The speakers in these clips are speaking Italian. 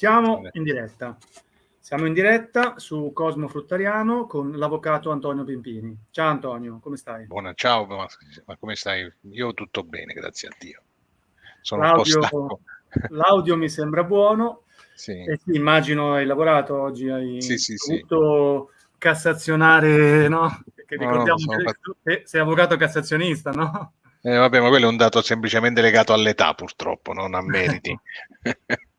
Siamo in diretta. Siamo in diretta su Cosmo Fruttariano con l'avvocato Antonio Pimpini. Ciao Antonio, come stai? Buona, ciao, ma, ma come stai? Io tutto bene, grazie a Dio. Sono l'audio, L'audio mi sembra buono. Sì. E sì, immagino hai lavorato oggi, hai sì, sì, dovuto sì. cassazionare, no? Perché ricordiamo no, no, che fatto... sei avvocato cassazionista, no? Eh, vabbè, ma quello è un dato semplicemente legato all'età, purtroppo, non a meriti.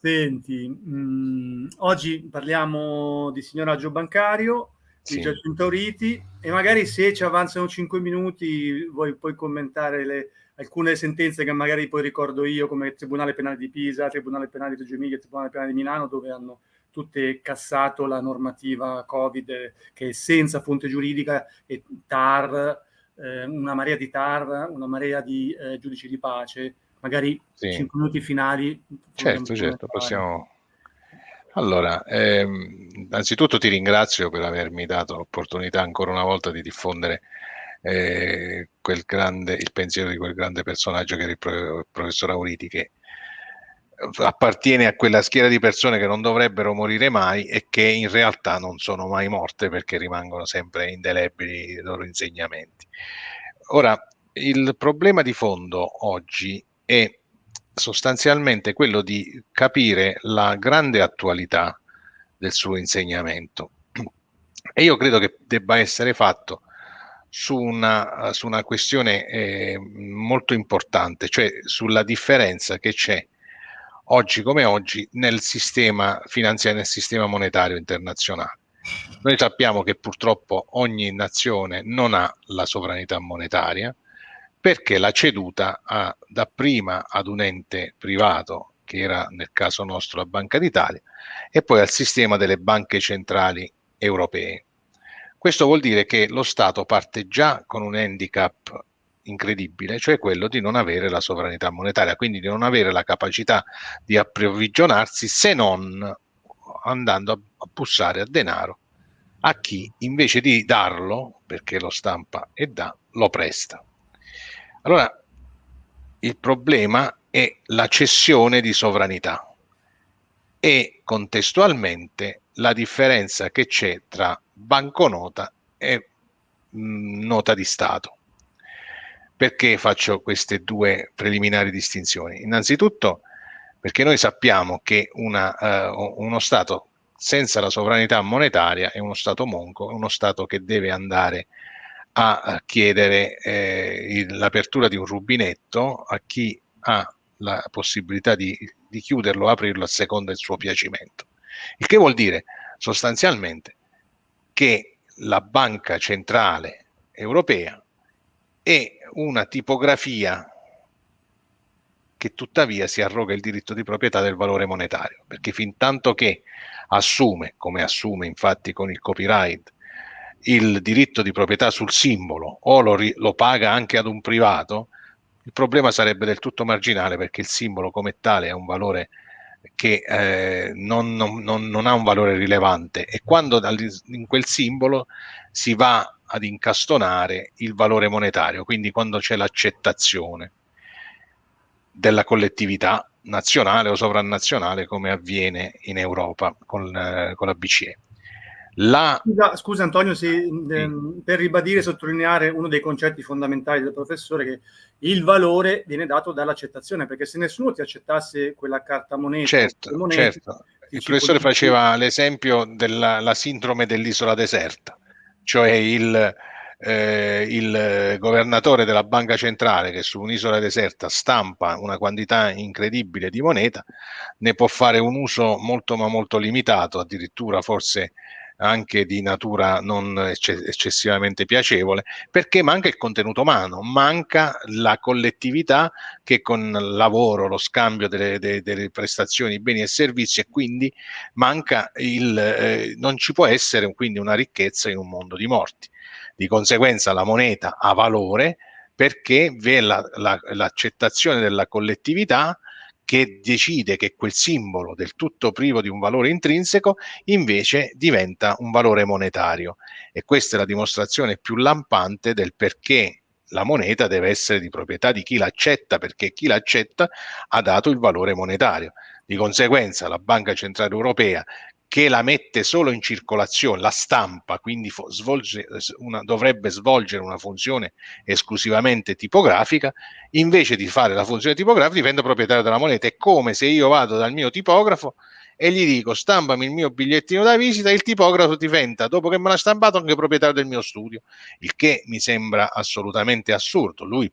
Senti, mh, mm, oggi parliamo di signoraggio bancario, sì. di Giacinto Riti e magari se ci avanzano 5 minuti vuoi poi commentare le, alcune sentenze che magari poi ricordo io come il Tribunale Penale di Pisa, Tribunale Penale di Reggio Emilia, Tribunale Penale di Milano dove hanno tutte cassato la normativa Covid che è senza fonte giuridica e TAR, eh, una marea di TAR, una marea di eh, giudici di pace magari sì. 5 minuti finali. Certo, certo, possiamo... Allora, ehm, innanzitutto ti ringrazio per avermi dato l'opportunità ancora una volta di diffondere eh, quel grande, il pensiero di quel grande personaggio che era il, pro, il professor Auriti, che appartiene a quella schiera di persone che non dovrebbero morire mai e che in realtà non sono mai morte perché rimangono sempre indelebili i loro insegnamenti. Ora, il problema di fondo oggi è sostanzialmente quello di capire la grande attualità del suo insegnamento. E io credo che debba essere fatto su una, su una questione eh, molto importante, cioè sulla differenza che c'è oggi come oggi nel sistema finanziario, nel sistema monetario internazionale. Noi sappiamo che purtroppo ogni nazione non ha la sovranità monetaria, perché l'ha ceduta a, dapprima ad un ente privato, che era nel caso nostro la Banca d'Italia, e poi al sistema delle banche centrali europee. Questo vuol dire che lo Stato parte già con un handicap incredibile, cioè quello di non avere la sovranità monetaria, quindi di non avere la capacità di approvvigionarsi se non andando a, bussare a denaro a chi invece di darlo, perché lo stampa e dà, lo presta. Allora, il problema è la cessione di sovranità e contestualmente la differenza che c'è tra banconota e mh, nota di Stato. Perché faccio queste due preliminari distinzioni? Innanzitutto perché noi sappiamo che una, uh, uno Stato senza la sovranità monetaria è uno Stato monco, è uno Stato che deve andare a chiedere eh, l'apertura di un rubinetto a chi ha la possibilità di, di chiuderlo o aprirlo a seconda del suo piacimento. Il che vuol dire sostanzialmente che la Banca Centrale Europea è una tipografia che tuttavia si arroga il diritto di proprietà del valore monetario, perché fin tanto che assume, come assume infatti con il copyright, il diritto di proprietà sul simbolo o lo, lo paga anche ad un privato, il problema sarebbe del tutto marginale perché il simbolo come tale ha un valore che eh, non, non, non, ha un valore rilevante e quando in quel simbolo si va ad incastonare il valore monetario, quindi quando c'è l'accettazione della collettività nazionale o sovranazionale come avviene in Europa con, eh, con la BCE. La... Scusa, scusa, Antonio, se, ehm, per ribadire e sottolineare uno dei concetti fondamentali del professore, che il valore viene dato dall'accettazione, perché se nessuno ti accettasse quella carta moneta, certo, monete, certo. il professore faceva l'esempio della sindrome dell'isola deserta, cioè il, eh, il governatore della banca centrale che su un'isola deserta stampa una quantità incredibile di moneta, ne può fare un uso molto ma molto limitato, addirittura forse anche di natura non eccessivamente piacevole, perché manca il contenuto umano, manca la collettività che con il lavoro, lo scambio delle, delle, delle prestazioni, beni e servizi e quindi manca il, eh, non ci può essere quindi una ricchezza in un mondo di morti. Di conseguenza la moneta ha valore perché vi è l'accettazione la, la, della collettività che decide che quel simbolo del tutto privo di un valore intrinseco invece diventa un valore monetario e questa è la dimostrazione più lampante del perché la moneta deve essere di proprietà di chi l'accetta perché chi l'accetta ha dato il valore monetario. Di conseguenza la Banca Centrale Europea che la mette solo in circolazione, la stampa, quindi svolge una, dovrebbe svolgere una funzione esclusivamente tipografica, invece di fare la funzione tipografica diventa proprietario della moneta. È come se io vado dal mio tipografo e gli dico stampami il mio bigliettino da visita, il tipografo diventa, dopo che me l'ha stampato, anche proprietario del mio studio, il che mi sembra assolutamente assurdo. Lui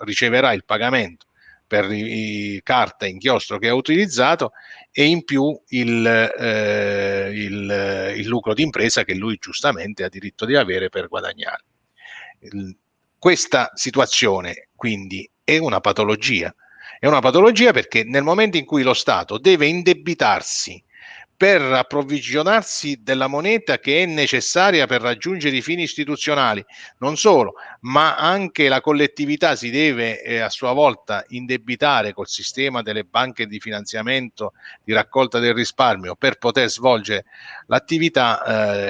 riceverà il pagamento per i, carta inchiostro che ha utilizzato e in più il, eh, il, il lucro d'impresa che lui giustamente ha diritto di avere per guadagnare. Questa situazione quindi è una patologia, è una patologia perché nel momento in cui lo Stato deve indebitarsi per approvvigionarsi della moneta che è necessaria per raggiungere i fini istituzionali. Non solo, ma anche la collettività si deve eh, a sua volta indebitare col sistema delle banche di finanziamento di raccolta del risparmio per poter svolgere l'attività,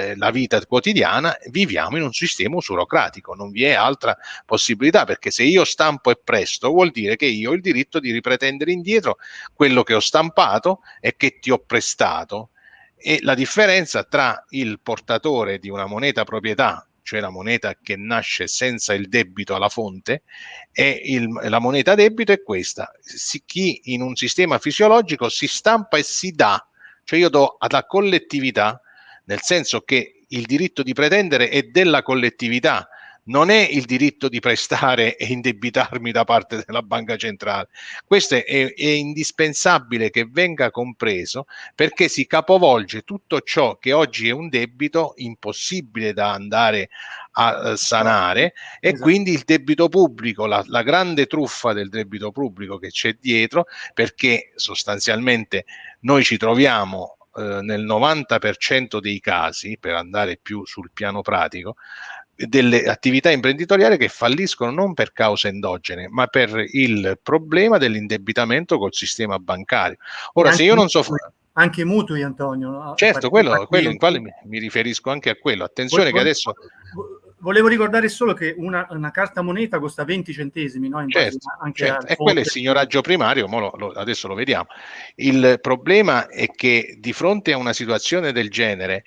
eh, la vita quotidiana. Viviamo in un sistema usurocratico, non vi è altra possibilità perché se io stampo e presto vuol dire che io ho il diritto di ripretendere indietro quello che ho stampato e che ti ho prestato e la differenza tra il portatore di una moneta proprietà, cioè la moneta che nasce senza il debito alla fonte, e il, la moneta debito è questa. Si, chi in un sistema fisiologico si stampa e si dà, cioè io do alla collettività, nel senso che il diritto di pretendere è della collettività, non è il diritto di prestare e indebitarmi da parte della banca centrale. Questo è, è, indispensabile che venga compreso perché si capovolge tutto ciò che oggi è un debito impossibile da andare a sanare e esatto. quindi il debito pubblico, la, la grande truffa del debito pubblico che c'è dietro perché sostanzialmente noi ci troviamo eh, nel 90% dei casi, per andare più sul piano pratico, delle attività imprenditoriali che falliscono non per cause endogene, ma per il problema dell'indebitamento col sistema bancario. Ora, se io non so fare anche mutui, Antonio. No? Certo, quello, quello in quale mi, mi, riferisco anche a quello. Attenzione Vol- che adesso... Volevo ricordare solo che una, una carta moneta costa 20 centesimi, no? certo, certo. e quello è il signoraggio primario, lo, lo, adesso lo vediamo. Il problema è che di fronte a una situazione del genere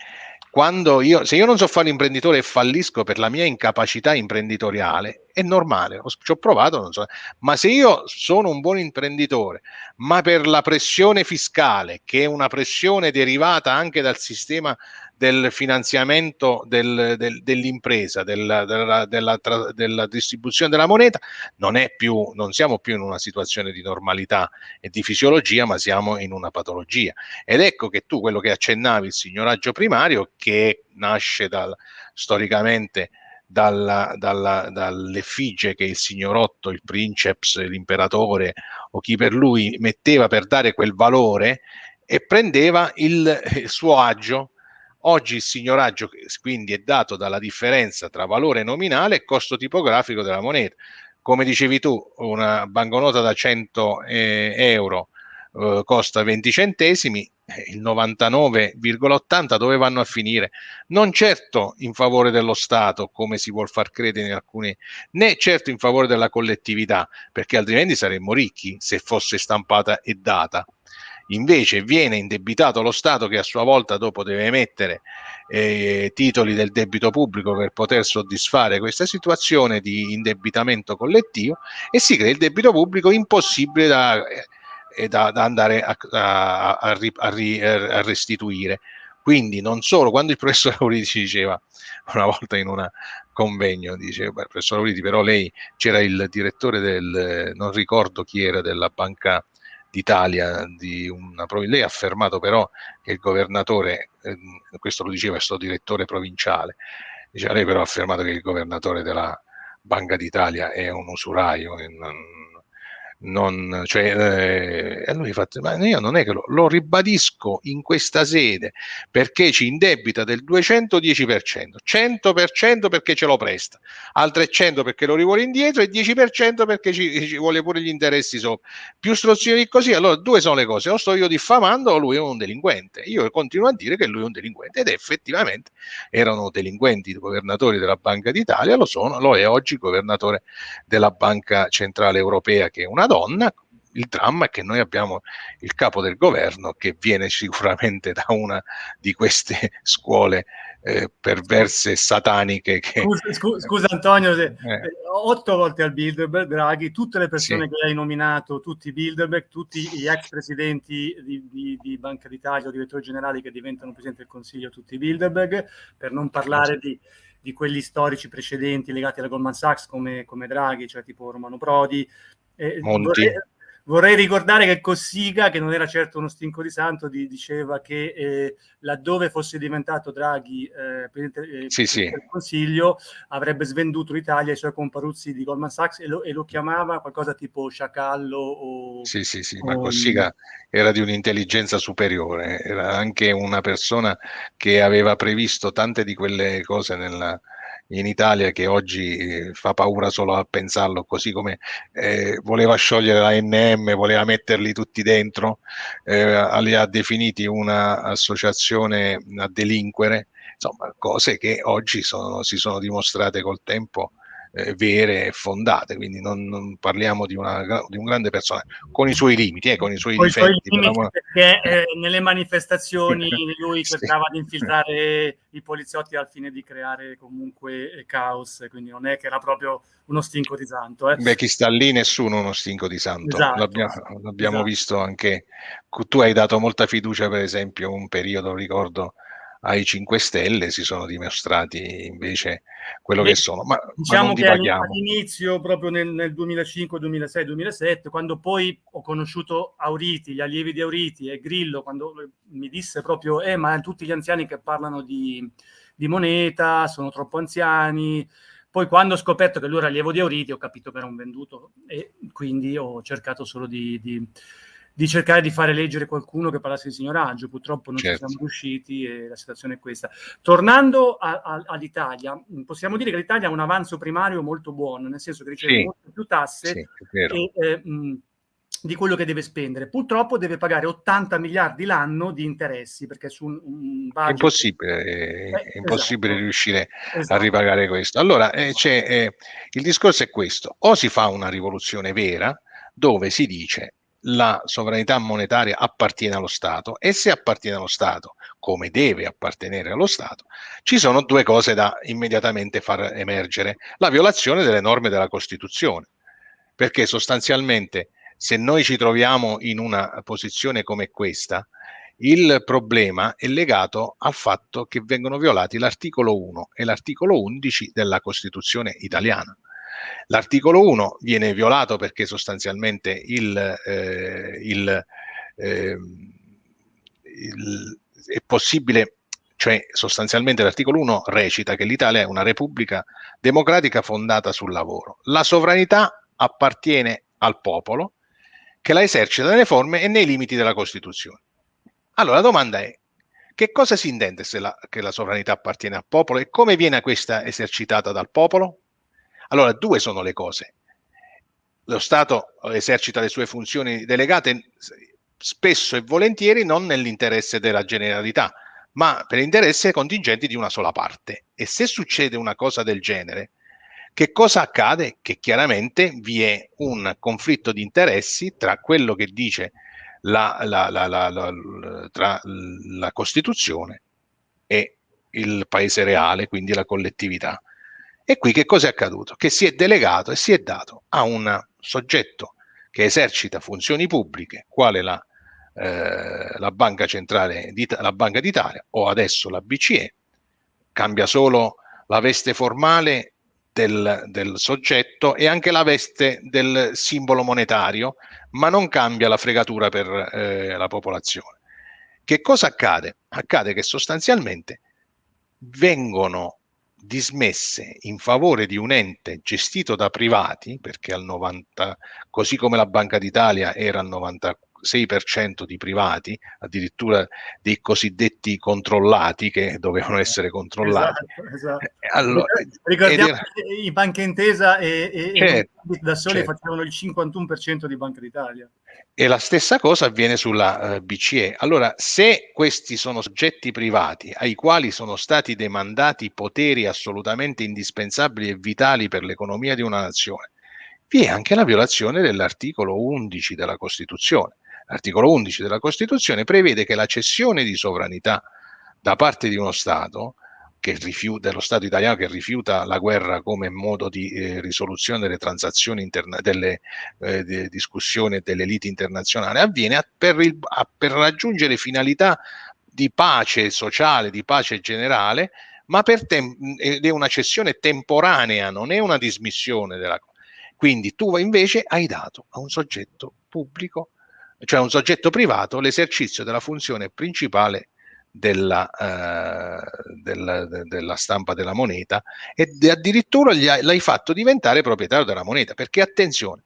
quando io, se io non so fare l'imprenditore e fallisco per la mia incapacità imprenditoriale, è normale, ci ho provato, non so, ma se io sono un buon imprenditore, ma per la pressione fiscale, che è una pressione derivata anche dal sistema del finanziamento del, del, dell'impresa, della, della, della, della, distribuzione della moneta, non, è più, non siamo più in una situazione di normalità e di fisiologia, ma siamo in una patologia. Ed ecco che tu, quello che accennavi, il signoraggio primario, che nasce dal, storicamente dalla, dalla, dall'effigie che il signorotto, il princeps, l'imperatore o chi per lui metteva per dare quel valore e prendeva il, il suo agio Oggi il signoraggio quindi è dato dalla differenza tra valore nominale e costo tipografico della moneta. Come dicevi tu, una banconota da 100 eh, euro eh, costa 20 centesimi, eh, il 99,80 dove vanno a finire? Non certo in favore dello Stato, come si vuol far credere in alcuni, né certo in favore della collettività, perché altrimenti saremmo ricchi se fosse stampata e data invece viene indebitato lo Stato che a sua volta dopo deve emettere eh, titoli del debito pubblico per poter soddisfare questa situazione di indebitamento collettivo e si crea il debito pubblico impossibile da, eh, da, da andare a, a, a, a, restituire. Quindi non solo, quando il professor Auriti ci diceva una volta in un convegno, dice, professor Auriti, però lei c'era il direttore del, non ricordo chi era, della banca d'Italia di una. Lei ha affermato però che il governatore, eh, questo lo diceva il suo direttore provinciale, diceva lei però ha affermato che il governatore della Banca d'Italia è un usuraio, non, non, cioè, eh, e lui fa, ma io non è che lo, lo, ribadisco in questa sede perché ci indebita del 210%, 100% perché ce lo presta, altre 100 perché lo rivuole indietro e 10% perché ci, ci, vuole pure gli interessi sopra. Più strozzino di così, allora due sono le cose, o sto io diffamando o lui è un delinquente. Io continuo a dire che lui è un delinquente ed effettivamente erano delinquenti i governatori della Banca d'Italia, lo sono, lo è oggi governatore della Banca Centrale Europea che è una donna, il dramma è che noi abbiamo il capo del governo che viene sicuramente da una di queste scuole eh, perverse sataniche. Che, scusa, scusa, Antonio, se, eh. otto volte al Bilderberg, Draghi, tutte le persone sì. che hai nominato, tutti i Bilderberg, tutti gli ex presidenti di, di, di Banca d'Italia o direttori generali che diventano presidente del Consiglio, tutti i Bilderberg, per non parlare di di quelli storici precedenti legati alla Goldman Sachs come, come Draghi, cioè tipo Romano Prodi. Eh, vorrei, vorrei, ricordare che Cossiga, che non era certo uno stinco di santo, di, diceva che eh, laddove fosse diventato Draghi eh, Presidente, eh, sì, sì. del Consiglio avrebbe svenduto l'Italia ai suoi comparuzzi di Goldman Sachs e lo, e lo chiamava qualcosa tipo sciacallo o... Sì, sì, sì, ma Cossiga era di un'intelligenza superiore, era anche una persona che aveva previsto tante di quelle cose nella, in Italia che oggi eh, fa paura solo a pensarlo, così come eh, voleva sciogliere la NM, voleva metterli tutti dentro, eh, li ha definiti un'associazione a delinquere, insomma cose che oggi sono, si sono dimostrate col tempo eh, vere e fondate, quindi non, non parliamo di, una, di, un grande personaggio, con i suoi limiti, eh, con i suoi con difetti. I suoi perché eh, nelle manifestazioni lui cercava sì. di infiltrare i poliziotti al fine di creare comunque eh, caos, quindi non è che era proprio uno stinco di santo. Eh. Beh, chi sta lì nessuno uno stinco di santo, esatto, l'abbiamo, l'abbiamo esatto. visto anche, tu hai dato molta fiducia per esempio un periodo, ricordo, ai 5 Stelle si sono dimostrati invece quello che sono. Ma, diciamo ma che all'inizio, proprio nel, nel, 2005, 2006, 2007, quando poi ho conosciuto Auriti, gli allievi di Auriti e Grillo, quando mi disse proprio, eh, ma tutti gli anziani che parlano di, di moneta sono troppo anziani. Poi quando ho scoperto che lui era allievo di Auriti ho capito che era un venduto e quindi ho cercato solo di, di di cercare di fare leggere qualcuno che parlasse di signoraggio. Purtroppo non certo. ci siamo riusciti e la situazione è questa. Tornando a, a, all'Italia, possiamo dire che l'Italia ha un avanzo primario molto buono, nel senso che riceve sì. molte più tasse sì, e, eh, mh, di quello che deve spendere. Purtroppo deve pagare 80 miliardi l'anno di interessi, perché su un, un budget... È impossibile, è, è impossibile esatto. riuscire esatto. a ripagare questo. Allora, eh, eh, il discorso è questo, o si fa una rivoluzione vera, dove si dice la sovranità monetaria appartiene allo Stato e se appartiene allo Stato, come deve appartenere allo Stato, ci sono due cose da immediatamente far emergere. La violazione delle norme della Costituzione, perché sostanzialmente se noi ci troviamo in una posizione come questa, il problema è legato al fatto che vengono violati l'articolo 1 e l'articolo 11 della Costituzione italiana. L'articolo 1 viene violato perché sostanzialmente il, eh, il, eh, il, è possibile, cioè sostanzialmente l'articolo 1 recita che l'Italia è una repubblica democratica fondata sul lavoro. La sovranità appartiene al popolo che la esercita nelle forme e nei limiti della Costituzione. Allora la domanda è, che cosa si intende se la, che la sovranità appartiene al popolo e come viene questa esercitata dal popolo? Allora, due sono le cose. Lo Stato esercita le sue funzioni delegate spesso e volentieri non nell'interesse della generalità, ma per interesse contingenti di una sola parte. E se succede una cosa del genere, che cosa accade? Che chiaramente vi è un conflitto di interessi tra quello che dice la, la, la, la Costituzione e il paese reale, quindi la collettività. E qui che cosa è accaduto? Che si è delegato e si è dato a un soggetto che esercita funzioni pubbliche, quale la, eh, la Banca Centrale, la Banca d'Italia o adesso la BCE, cambia solo la veste formale del, del, soggetto e anche la veste del simbolo monetario, ma non cambia la fregatura per eh, la popolazione. Che cosa accade? Accade che sostanzialmente vengono dismesse in favore di un ente gestito da privati, perché al 90, così come la Banca d'Italia era al 94, 6% di privati, addirittura dei cosiddetti controllati che dovevano essere controllati. Esatto, esatto. Eh, allora, Ricordiamo era... che i Banca Intesa e, e, certo, e da soli certo. facevano il 51% di Banca d'Italia. E la stessa cosa avviene sulla uh, eh, BCE. Allora, se questi sono soggetti privati ai quali sono stati demandati poteri assolutamente indispensabili e vitali per l'economia di una nazione, vi è anche la violazione dell'articolo 11 della Costituzione. L'articolo 11 della Costituzione prevede che la cessione di sovranità da parte di uno Stato, che rifiuta, dello Stato italiano che rifiuta la guerra come modo di eh, risoluzione delle transazioni interna delle eh, discussioni delle liti internazionali, avviene per, il, per raggiungere finalità di pace sociale, di pace generale, ma per ed è una cessione temporanea, non è una dismissione della quindi tu invece hai dato a un soggetto pubblico cioè un soggetto privato, l'esercizio della funzione principale della, eh, della, de, della, stampa della moneta e addirittura l'hai fatto diventare proprietario della moneta, perché attenzione,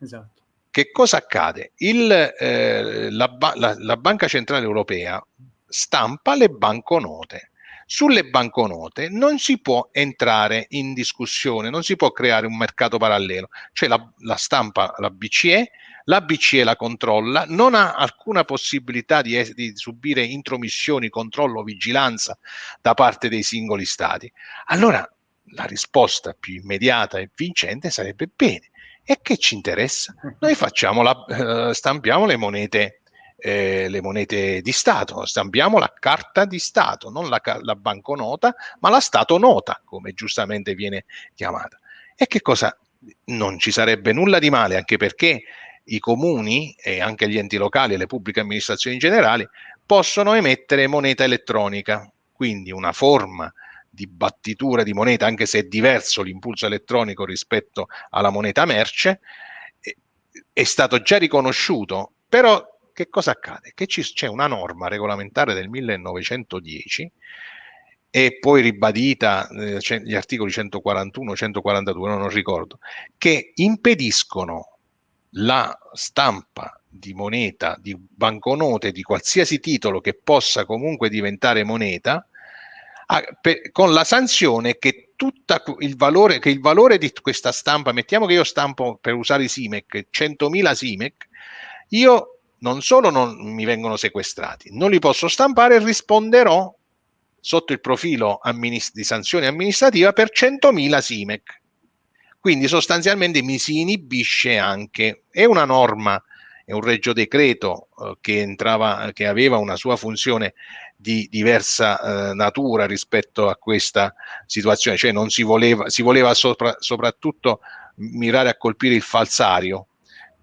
esatto. che cosa accade? Il, eh, la, la, la Banca Centrale Europea stampa le banconote. Sulle banconote non si può entrare in discussione, non si può creare un mercato parallelo, cioè la, la stampa, la BCE, la BCE la controlla, non ha alcuna possibilità di, di subire intromissioni, controllo, vigilanza da parte dei singoli stati. Allora la risposta più immediata e vincente sarebbe bene. E che ci interessa? Noi la, eh, stampiamo le monete, eh, le monete di Stato, stampiamo la carta di Stato, non la, la banconota, ma la Stato nota, come giustamente viene chiamata. E che cosa? Non ci sarebbe nulla di male, anche perché i comuni e anche gli enti locali e le pubbliche amministrazioni in generale possono emettere moneta elettronica, quindi una forma di battitura di moneta, anche se è diverso l'impulso elettronico rispetto alla moneta merce, è stato già riconosciuto, però che cosa accade? Che c'è una norma regolamentare del 1910 e poi ribadita eh, gli articoli 141, 142, non ricordo, che impediscono la stampa di moneta, di banconote, di qualsiasi titolo che possa comunque diventare moneta, a, per, con la sanzione che, tutta il valore, che il valore di questa stampa, mettiamo che io stampo per usare i SIMEC 100.000 SIMEC, io non solo non mi vengono sequestrati, non li posso stampare e risponderò sotto il profilo di sanzione amministrativa per 100.000 SIMEC. Quindi sostanzialmente mi si inibisce anche, è una norma, è un regio decreto eh, che, entrava, che aveva una sua funzione di diversa eh, natura rispetto a questa situazione, cioè non si voleva, si voleva sopra, soprattutto mirare a colpire il falsario,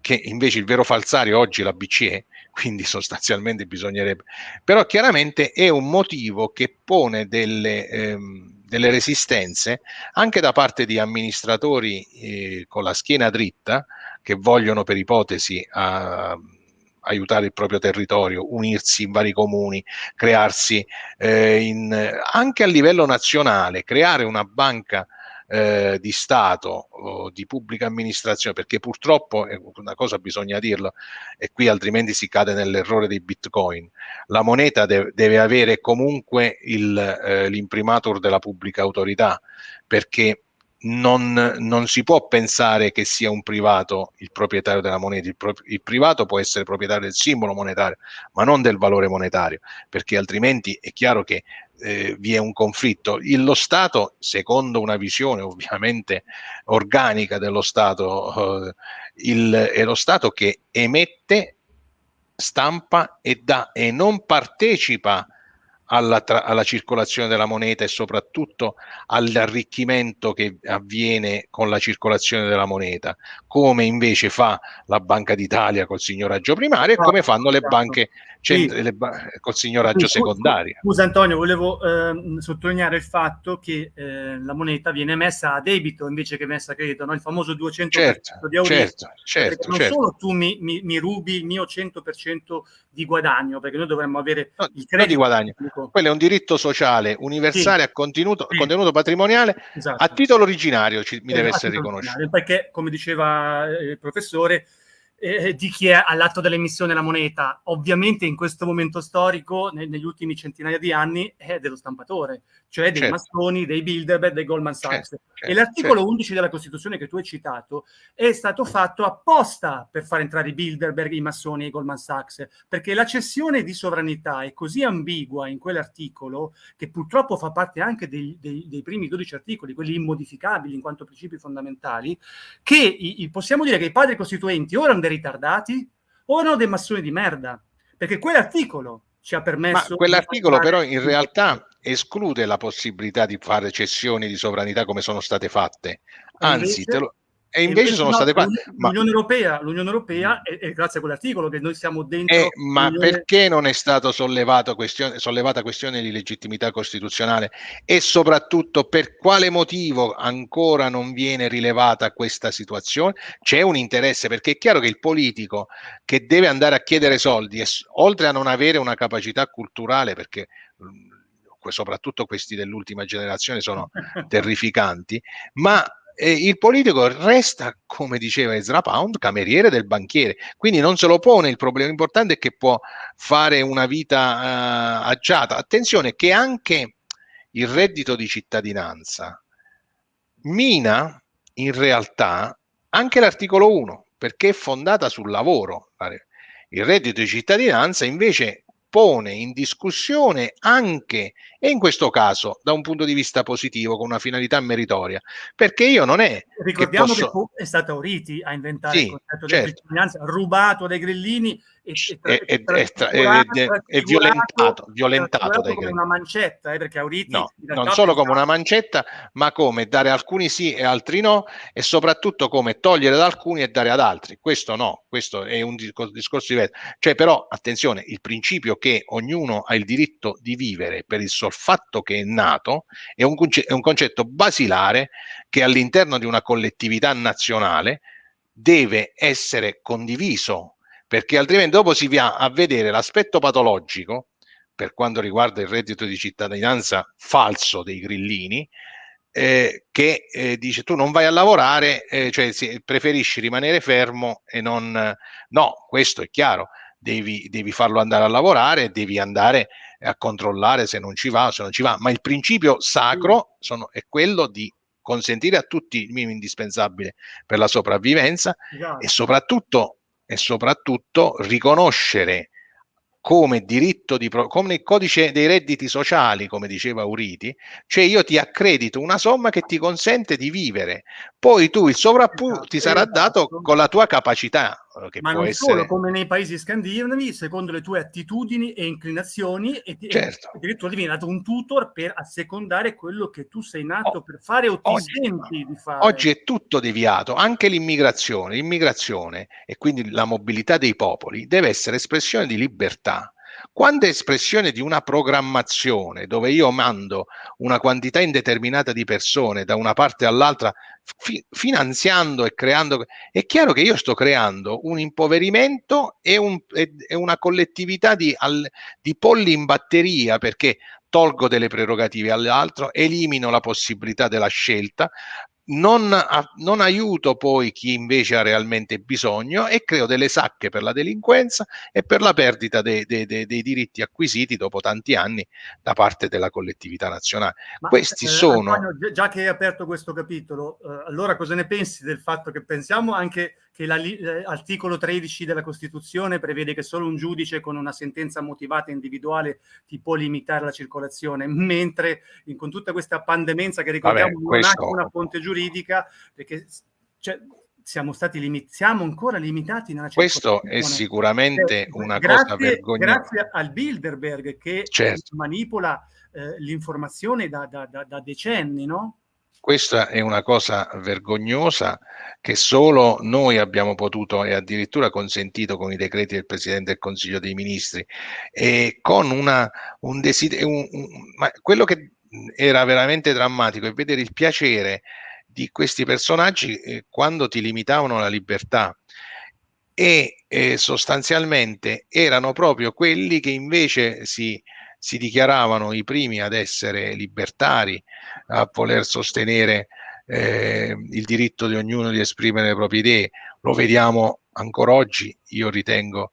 che invece il vero falsario oggi è la BCE, quindi sostanzialmente bisognerebbe, però chiaramente è un motivo che pone delle... Ehm, delle resistenze anche da parte di amministratori eh, con la schiena dritta che vogliono per ipotesi a, aiutare il proprio territorio, unirsi in vari comuni, crearsi eh, in, anche a livello nazionale, creare una banca eh, di Stato o di pubblica amministrazione, perché purtroppo, una cosa bisogna dirlo, e qui altrimenti si cade nell'errore dei bitcoin, la moneta deve, deve avere comunque eh, l'imprimatur della pubblica autorità, perché non, non, si può pensare che sia un privato il proprietario della moneta, il, pro, il, privato può essere proprietario del simbolo monetario, ma non del valore monetario, perché altrimenti è chiaro che eh, vi è un conflitto. Il, lo Stato, secondo una visione ovviamente organica dello Stato, eh, il, è lo Stato che emette, stampa e dà e non partecipa alla, alla, circolazione della moneta e soprattutto all'arricchimento che avviene con la circolazione della moneta, come invece fa la Banca d'Italia col signoraggio primario e come fanno le banche sì. le ba col signoraggio secondario. Scusa Antonio, volevo eh, sottolineare il fatto che eh, la moneta viene messa a debito invece che messa a credito, no? il famoso 200% certo, di Euribor. Certo, certo, non certo. solo tu mi, mi, mi, rubi il mio 100% di guadagno, perché noi dovremmo avere no, il credito di guadagno. Quello è un diritto sociale universale sì. a contenuto, sì. contenuto patrimoniale esatto. a titolo originario ci, mi deve essere riconosciuto. Perché, come diceva eh, il professore, eh, di chi è all'atto dell'emissione della moneta. Ovviamente in questo momento storico, ne, negli ultimi centinaia di anni, è dello stampatore, cioè dei certo. massoni, dei Bilderberg, dei Goldman Sachs. Certo, certo, e l'articolo certo. 11 della Costituzione che tu hai citato è stato fatto apposta per far entrare i Bilderberg, i massoni e i Goldman Sachs, perché la cessione di sovranità è così ambigua in quell'articolo, che purtroppo fa parte anche dei, dei, dei, primi 12 articoli, quelli immodificabili in quanto principi fondamentali, che i, i, possiamo dire che i padri costituenti ora hanno ritardati o erano dei massoni di merda, perché quell'articolo ci ha permesso... Ma quell'articolo però in realtà esclude la possibilità di fare cessioni di sovranità come sono state fatte, anzi te lo, e invece, invece sono no, state fatte. L'Unione Europea, l'Unione Europea è, è, grazie a quell'articolo che noi siamo dentro. Eh, ma perché non è sollevato questione, sollevata questione di legittimità costituzionale e soprattutto per quale motivo ancora non viene rilevata questa situazione? C'è un interesse perché è chiaro che il politico che deve andare a chiedere soldi, oltre a non avere una capacità culturale, perché soprattutto questi dell'ultima generazione sono terrificanti, ma eh, il politico resta, come diceva Ezra Pound, cameriere del banchiere, quindi non se lo pone il problema importante è che può fare una vita uh, agiata. Attenzione che anche il reddito di cittadinanza mina in realtà anche l'articolo 1 perché è fondata sul lavoro. Il reddito di cittadinanza invece pone in discussione anche, e in questo caso da un punto di vista positivo, con una finalità meritoria, perché io non è... Ricordiamo che, posso... che è stata Oriti a inventare sì, il concetto certo. di cittadinanza, rubato dai grillini e, e, e, e violentato, violentato dai come una mancetta, eh, perché Auriti no, non solo come una mancetta, ma come dare alcuni sì e altri no, e soprattutto come togliere da alcuni e dare ad altri. Questo no, questo è un discorso diverso. Cioè, però, attenzione, il principio che ognuno ha il diritto di vivere per il sol fatto che è nato è un, è un concetto basilare che all'interno di una collettività nazionale deve essere condiviso perché altrimenti dopo si va a vedere l'aspetto patologico per quanto riguarda il reddito di cittadinanza falso dei grillini, eh, che eh, dice tu non vai a lavorare, eh, cioè si, preferisci rimanere fermo e non... No, questo è chiaro, devi, devi farlo andare a lavorare, devi andare a controllare se non ci va se non ci va, ma il principio sacro sono, è quello di consentire a tutti il minimo indispensabile per la sopravvivenza esatto. e soprattutto e soprattutto riconoscere come diritto di come il codice dei redditi sociali, come diceva Uriti, cioè io ti accredito una somma che ti consente di vivere, poi tu il sovrappiù esatto, ti sarà esatto. dato con la tua capacità. Che Ma non essere... solo, come nei paesi scandinavi, secondo le tue attitudini e inclinazioni, e, certo. e addirittura ti viene dato un tutor per assecondare quello che tu sei nato oh, per fare o ti oggi, senti di fare. Oggi è tutto deviato, anche l'immigrazione. L'immigrazione e quindi la mobilità dei popoli deve essere espressione di libertà quando è espressione di una programmazione dove io mando una quantità indeterminata di persone da una parte all'altra fi finanziando e creando, è chiaro che io sto creando un impoverimento e, un, e, e una collettività di, al, di polli in batteria perché tolgo delle prerogative all'altro, elimino la possibilità della scelta, non, non, aiuto poi chi invece ha realmente bisogno e creo delle sacche per la delinquenza e per la perdita dei, dei, dei, dei diritti acquisiti dopo tanti anni da parte della collettività nazionale. Ma, Questi eh, sono... Antonio, già che hai aperto questo capitolo, eh, allora cosa ne pensi del fatto che pensiamo anche che l'articolo 13 della Costituzione prevede che solo un giudice con una sentenza motivata individuale ti può limitare la circolazione, mentre in, con tutta questa pandemenza che ricordiamo Vabbè, questo... non ha una fonte giuridica, perché cioè, siamo stati limit siamo ancora limitati nella Questo è sicuramente eh, una grazie, cosa vergognosa. Grazie al Bilderberg che certo. manipola eh, l'informazione da, da, da, da decenni, no? Questa è una cosa vergognosa che solo noi abbiamo potuto e addirittura consentito con i decreti del Presidente del Consiglio dei Ministri. E con una, un desiderio, ma quello che era veramente drammatico è vedere il piacere di questi personaggi eh, quando ti limitavano la libertà. E eh, sostanzialmente erano proprio quelli che invece si si dichiaravano i primi ad essere libertari, a voler sostenere eh, il diritto di ognuno di esprimere le proprie idee. Lo vediamo ancora oggi, io ritengo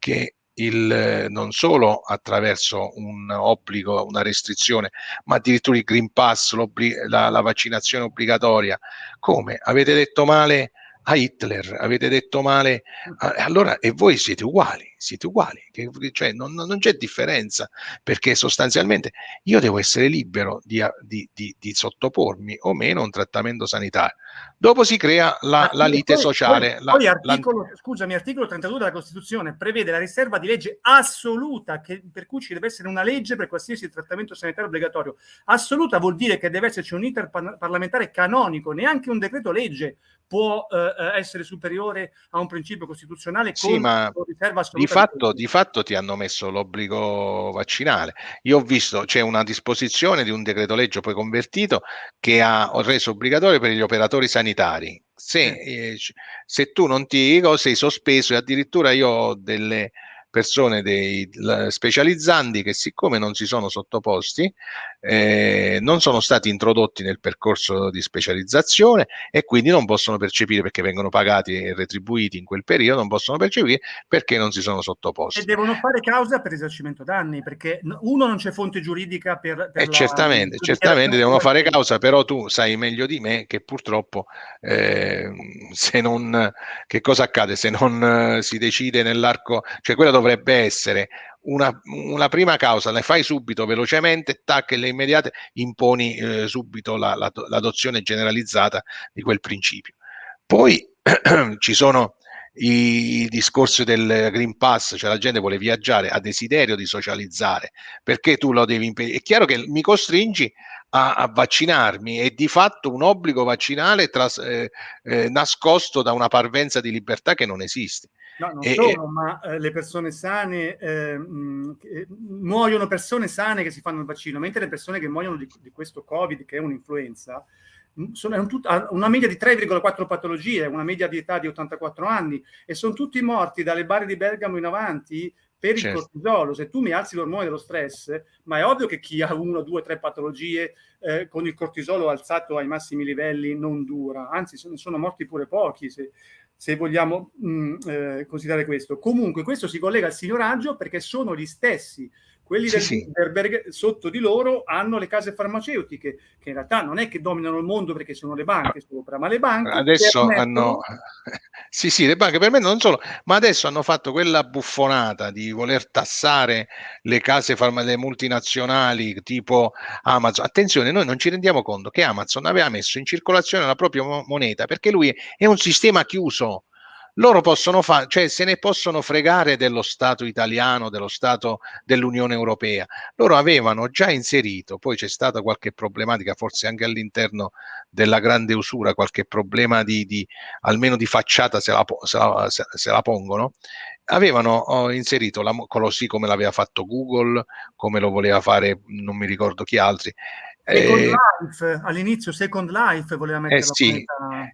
che il, non solo attraverso un obbligo, una restrizione, ma addirittura il Green Pass, la, la vaccinazione obbligatoria. Come? Avete detto male a Hitler, avete detto male, allora e voi siete uguali, siete uguali, che, cioè non, non, c'è differenza, perché sostanzialmente io devo essere libero di, di, di, di, sottopormi o meno a un trattamento sanitario. Dopo si crea la, la lite poi, sociale. Poi, la, poi articolo, la... scusami, articolo 32 della Costituzione prevede la riserva di legge assoluta, che, per cui ci deve essere una legge per qualsiasi trattamento sanitario obbligatorio. Assoluta vuol dire che deve esserci un iter parlamentare canonico, neanche un decreto legge può eh, eh, essere superiore a un principio costituzionale sì, ma di fatto, di fatto ti hanno messo l'obbligo vaccinale. Io ho visto, c'è una disposizione di un decreto legge poi convertito che ha reso obbligatorio per gli operatori sanitari. Se, eh, se tu non ti sei sospeso e addirittura io ho delle persone dei specializzanti che siccome non si sono sottoposti eh, non sono stati introdotti nel percorso di specializzazione e quindi non possono percepire perché vengono pagati e retribuiti in quel periodo, non possono percepire perché non si sono sottoposti. E devono fare causa per risarcimento danni perché uno non c'è fonte giuridica per... per eh, la, certamente, certamente devono fare causa, però tu sai meglio di me che purtroppo eh, se non... che cosa accade se non eh, si decide nell'arco... cioè quella dovrebbe essere una, una, prima causa, la fai subito, velocemente, tac, e le immediate imponi eh, subito la, la, l'adozione generalizzata di quel principio. Poi ci sono i, i discorsi del Green Pass, cioè la gente vuole viaggiare, ha desiderio di socializzare, perché tu lo devi impedire? È chiaro che mi costringi a, a, vaccinarmi è di fatto un obbligo vaccinale tras, eh, eh, nascosto da una parvenza di libertà che non esiste. No, non e, solo, ma eh, le persone sane, eh, mh, muoiono persone sane che si fanno il vaccino, mentre le persone che muoiono di, di questo Covid, che è un'influenza, sono un tut- una media di 3,4 patologie, una media di età di 84 anni, e sono tutti morti dalle barre di Bergamo in avanti per il certo. cortisolo. Se tu mi alzi l'ormone dello stress, ma è ovvio che chi ha uno, due, tre patologie eh, con il cortisolo alzato ai massimi livelli non dura, anzi sono, sono morti pure pochi. Se, se vogliamo mh, mm, eh, considerare questo. Comunque questo si collega al signoraggio perché sono gli stessi quelli sì, del sì. Bilderberg sotto di loro hanno le case farmaceutiche che in realtà non è che dominano il mondo perché sono le banche sopra, ma le banche adesso hanno sì sì le banche per me non solo, ma adesso hanno fatto quella buffonata di voler tassare le case farmaceutiche multinazionali tipo Amazon. Attenzione, noi non ci rendiamo conto che Amazon aveva messo in circolazione la propria moneta perché lui è un sistema chiuso loro possono fare, cioè se ne possono fregare dello Stato italiano, dello Stato dell'Unione Europea. Loro avevano già inserito, poi c'è stata qualche problematica, forse anche all'interno della grande usura, qualche problema di, di almeno di facciata se la, se la, se la pongono, avevano oh, inserito la, così come l'aveva fatto Google, come lo voleva fare non mi ricordo chi altri, Second eh, Life, all'inizio Second Life voleva mettere eh sì.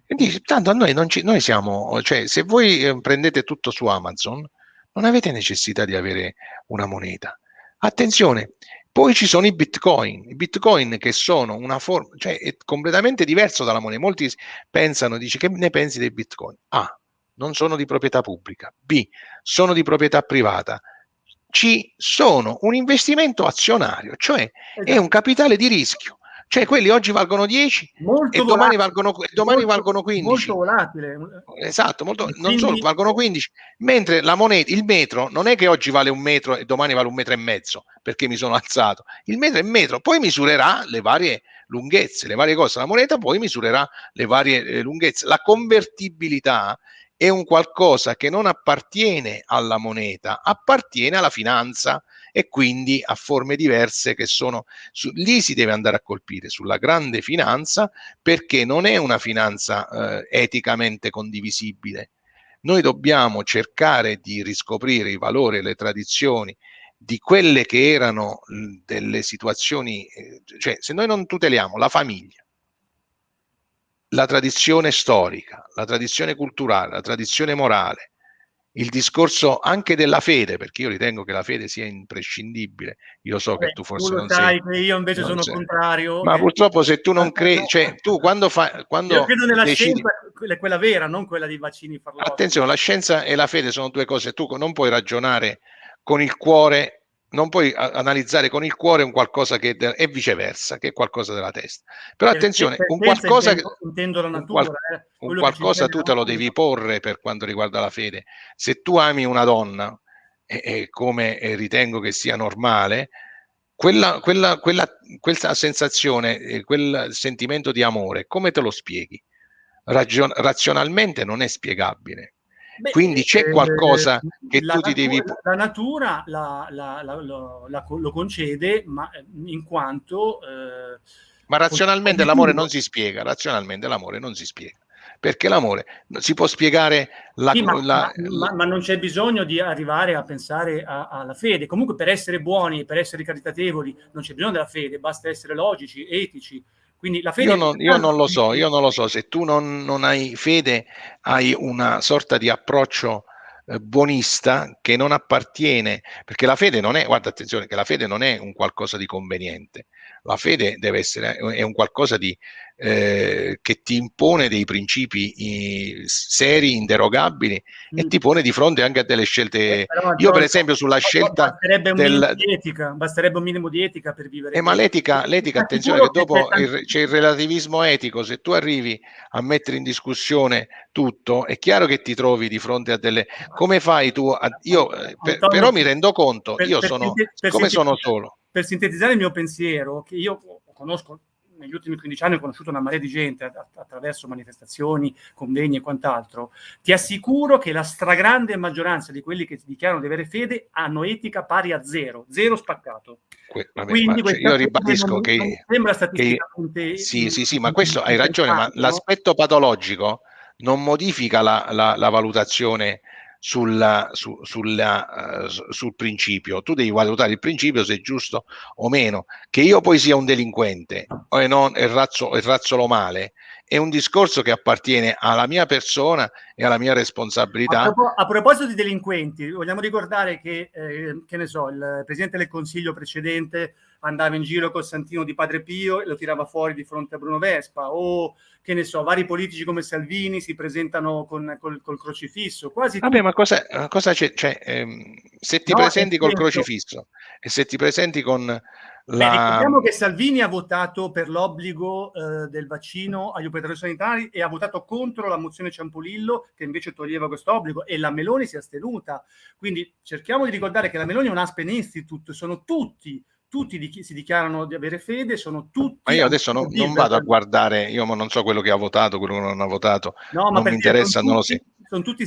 Dice, tanto a noi non ci, noi siamo, cioè se voi eh, prendete tutto su Amazon, non avete necessità di avere una moneta. Attenzione, poi ci sono i bitcoin, i bitcoin che sono una forma, cioè è completamente diverso dalla moneta. Molti pensano, dice che ne pensi dei bitcoin? A, non sono di proprietà pubblica. B, sono di proprietà privata. C sono un investimento azionario, cioè esatto. è un capitale di rischio. Cioè quelli oggi valgono 10 molto e domani, valgono, domani molto, valgono 15. Molto volatile. Esatto, molto, quindi, non solo, valgono 15. Mentre la moneta, il metro, non è che oggi vale un metro e domani vale un metro e mezzo perché mi sono alzato. Il metro è metro, poi misurerà le varie lunghezze, le varie cose. La moneta poi misurerà le varie eh, lunghezze. La convertibilità è un qualcosa che non appartiene alla moneta, appartiene alla finanza e quindi a forme diverse che sono su, lì si deve andare a colpire sulla grande finanza perché non è una finanza eh, eticamente condivisibile. Noi dobbiamo cercare di riscoprire i valori e le tradizioni di quelle che erano delle situazioni, eh, cioè se noi non tuteliamo la famiglia, la tradizione storica, la tradizione culturale, la tradizione morale il discorso anche della fede, perché io ritengo che la fede sia imprescindibile. Io so Beh, che tu forse tu non sai, sei. io invece sono sei. contrario. Ma eh. purtroppo se tu non credi, cioè tu quando fai... Quando io credo nella decidi... scienza, quella vera, non quella dei vaccini farlosi. Attenzione, la scienza e la fede sono due cose, tu non puoi ragionare con il cuore non puoi analizzare con il cuore un qualcosa che è viceversa, che è qualcosa della testa. Però attenzione, un qualcosa, intendo, intendo la natura, un, qual, eh, un qualcosa tu te lo devi porre per quanto riguarda la fede. Se tu ami una donna, e, e come ritengo che sia normale, quella, quella, quella, quella sensazione, quel sentimento di amore, come te lo spieghi? Ragion razionalmente non è spiegabile. Beh, Quindi c'è eh, qualcosa che tu ti devi... La natura la, la, la, lo concede, ma eh, in quanto... Eh, ma razionalmente l'amore non si spiega, razionalmente l'amore non si spiega perché l'amore si può spiegare la, sì, ma, la, ma, ma, non c'è bisogno di arrivare a pensare a, alla fede. Comunque per essere buoni per essere caritatevoli non c'è bisogno della fede basta essere logici etici quindi la fede io, non, io non lo so, io non lo so, se tu non, non hai fede hai una sorta di approccio eh, buonista che non appartiene, perché la fede non è, guarda attenzione, che la fede non è un qualcosa di conveniente, la fede deve essere, è un qualcosa di, eh, che ti impone dei principi eh, seri, inderogabili mm. e ti pone di fronte anche a delle scelte. Eh, Io per esempio sulla scelta basterebbe un, del... di etica, basterebbe un minimo di etica per vivere. Eh, ma l'etica, l'etica attenzione che dopo il, c'è il relativismo etico, se tu arrivi a mettere in discussione tutto, è chiaro che ti trovi di fronte a delle... Come fai tu? A... Io eh, per, però mi rendo conto, io sono, come sono solo. Per sintetizzare il mio pensiero, che io conosco negli ultimi 15 anni ho conosciuto una marea di gente attraverso manifestazioni, convegni e quant'altro, ti assicuro che la stragrande maggioranza di quelli che dichiarano di avere fede hanno etica pari a zero, zero spaccato. Que vabbè, Quindi cioè, io ribadisco che, non sembra statisticamente... Che, sì, sì, sì, ma questo hai ragione, ma l'aspetto patologico non modifica la, la, la valutazione sulla, su, sulla, uh, sul principio. Tu devi valutare il principio se è giusto o meno. Che io poi sia un delinquente o non, e, razzo, e razzolo male è un discorso che appartiene alla mia persona e alla mia responsabilità. A, propos a proposito di delinquenti, vogliamo ricordare che, eh, che so, il Presidente del Consiglio precedente andava in giro col santino di Padre Pio e lo tirava fuori di fronte a Bruno Vespa o che ne so, vari politici come Salvini si presentano con, col, col crocifisso. Quasi Vabbè, ma cosa, cosa c'è? Cioè, ehm, se ti no, presenti col crocifisso e se ti presenti con la... Beh, ricordiamo che Salvini ha votato per l'obbligo eh, del vaccino agli operatori sanitari e ha votato contro la mozione Ciampolillo che invece toglieva questo obbligo e la Meloni si è astenuta. Quindi cerchiamo di ricordare che la Meloni è un Aspen Institute, sono tutti tutti di si dichiarano di avere fede, sono tutti... Ma io adesso non, non vado a guardare, io non so quello che ha votato, quello che non ha votato, no, non mi interessa, non lo so.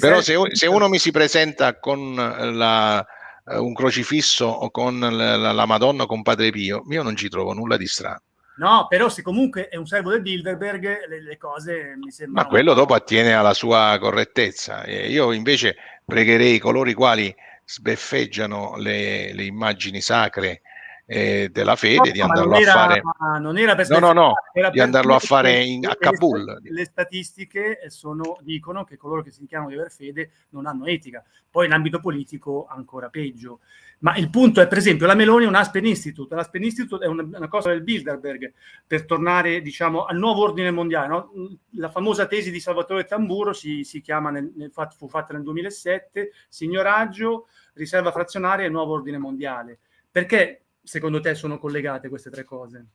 Però se, se, uno mi si presenta con la, eh, un crocifisso o con la, la, Madonna con Padre Pio, io non ci trovo nulla di strano. No, però se comunque è un servo del Bilderberg, le, le cose mi sembrano... Ma quello dopo attiene alla sua correttezza. Io invece pregherei coloro i quali sbeffeggiano le, le immagini sacre eh, della fede, no, di andarlo a fare. Non era per no, no, no, di andarlo a fare in, a Kabul. Le, le statistiche sono, dicono che coloro che si dichiarano di aver fede non hanno etica. Poi in ambito politico ancora peggio. Ma il punto è, per esempio, la Meloni è un Aspen Institute. L'Aspen Institute è una, una, cosa del Bilderberg, per tornare, diciamo, al nuovo ordine mondiale. No? La famosa tesi di Salvatore Tamburo si, si chiama, nel, nel, fu fatta nel 2007, signoraggio, riserva frazionaria e nuovo ordine mondiale. Perché secondo te sono collegate queste tre cose?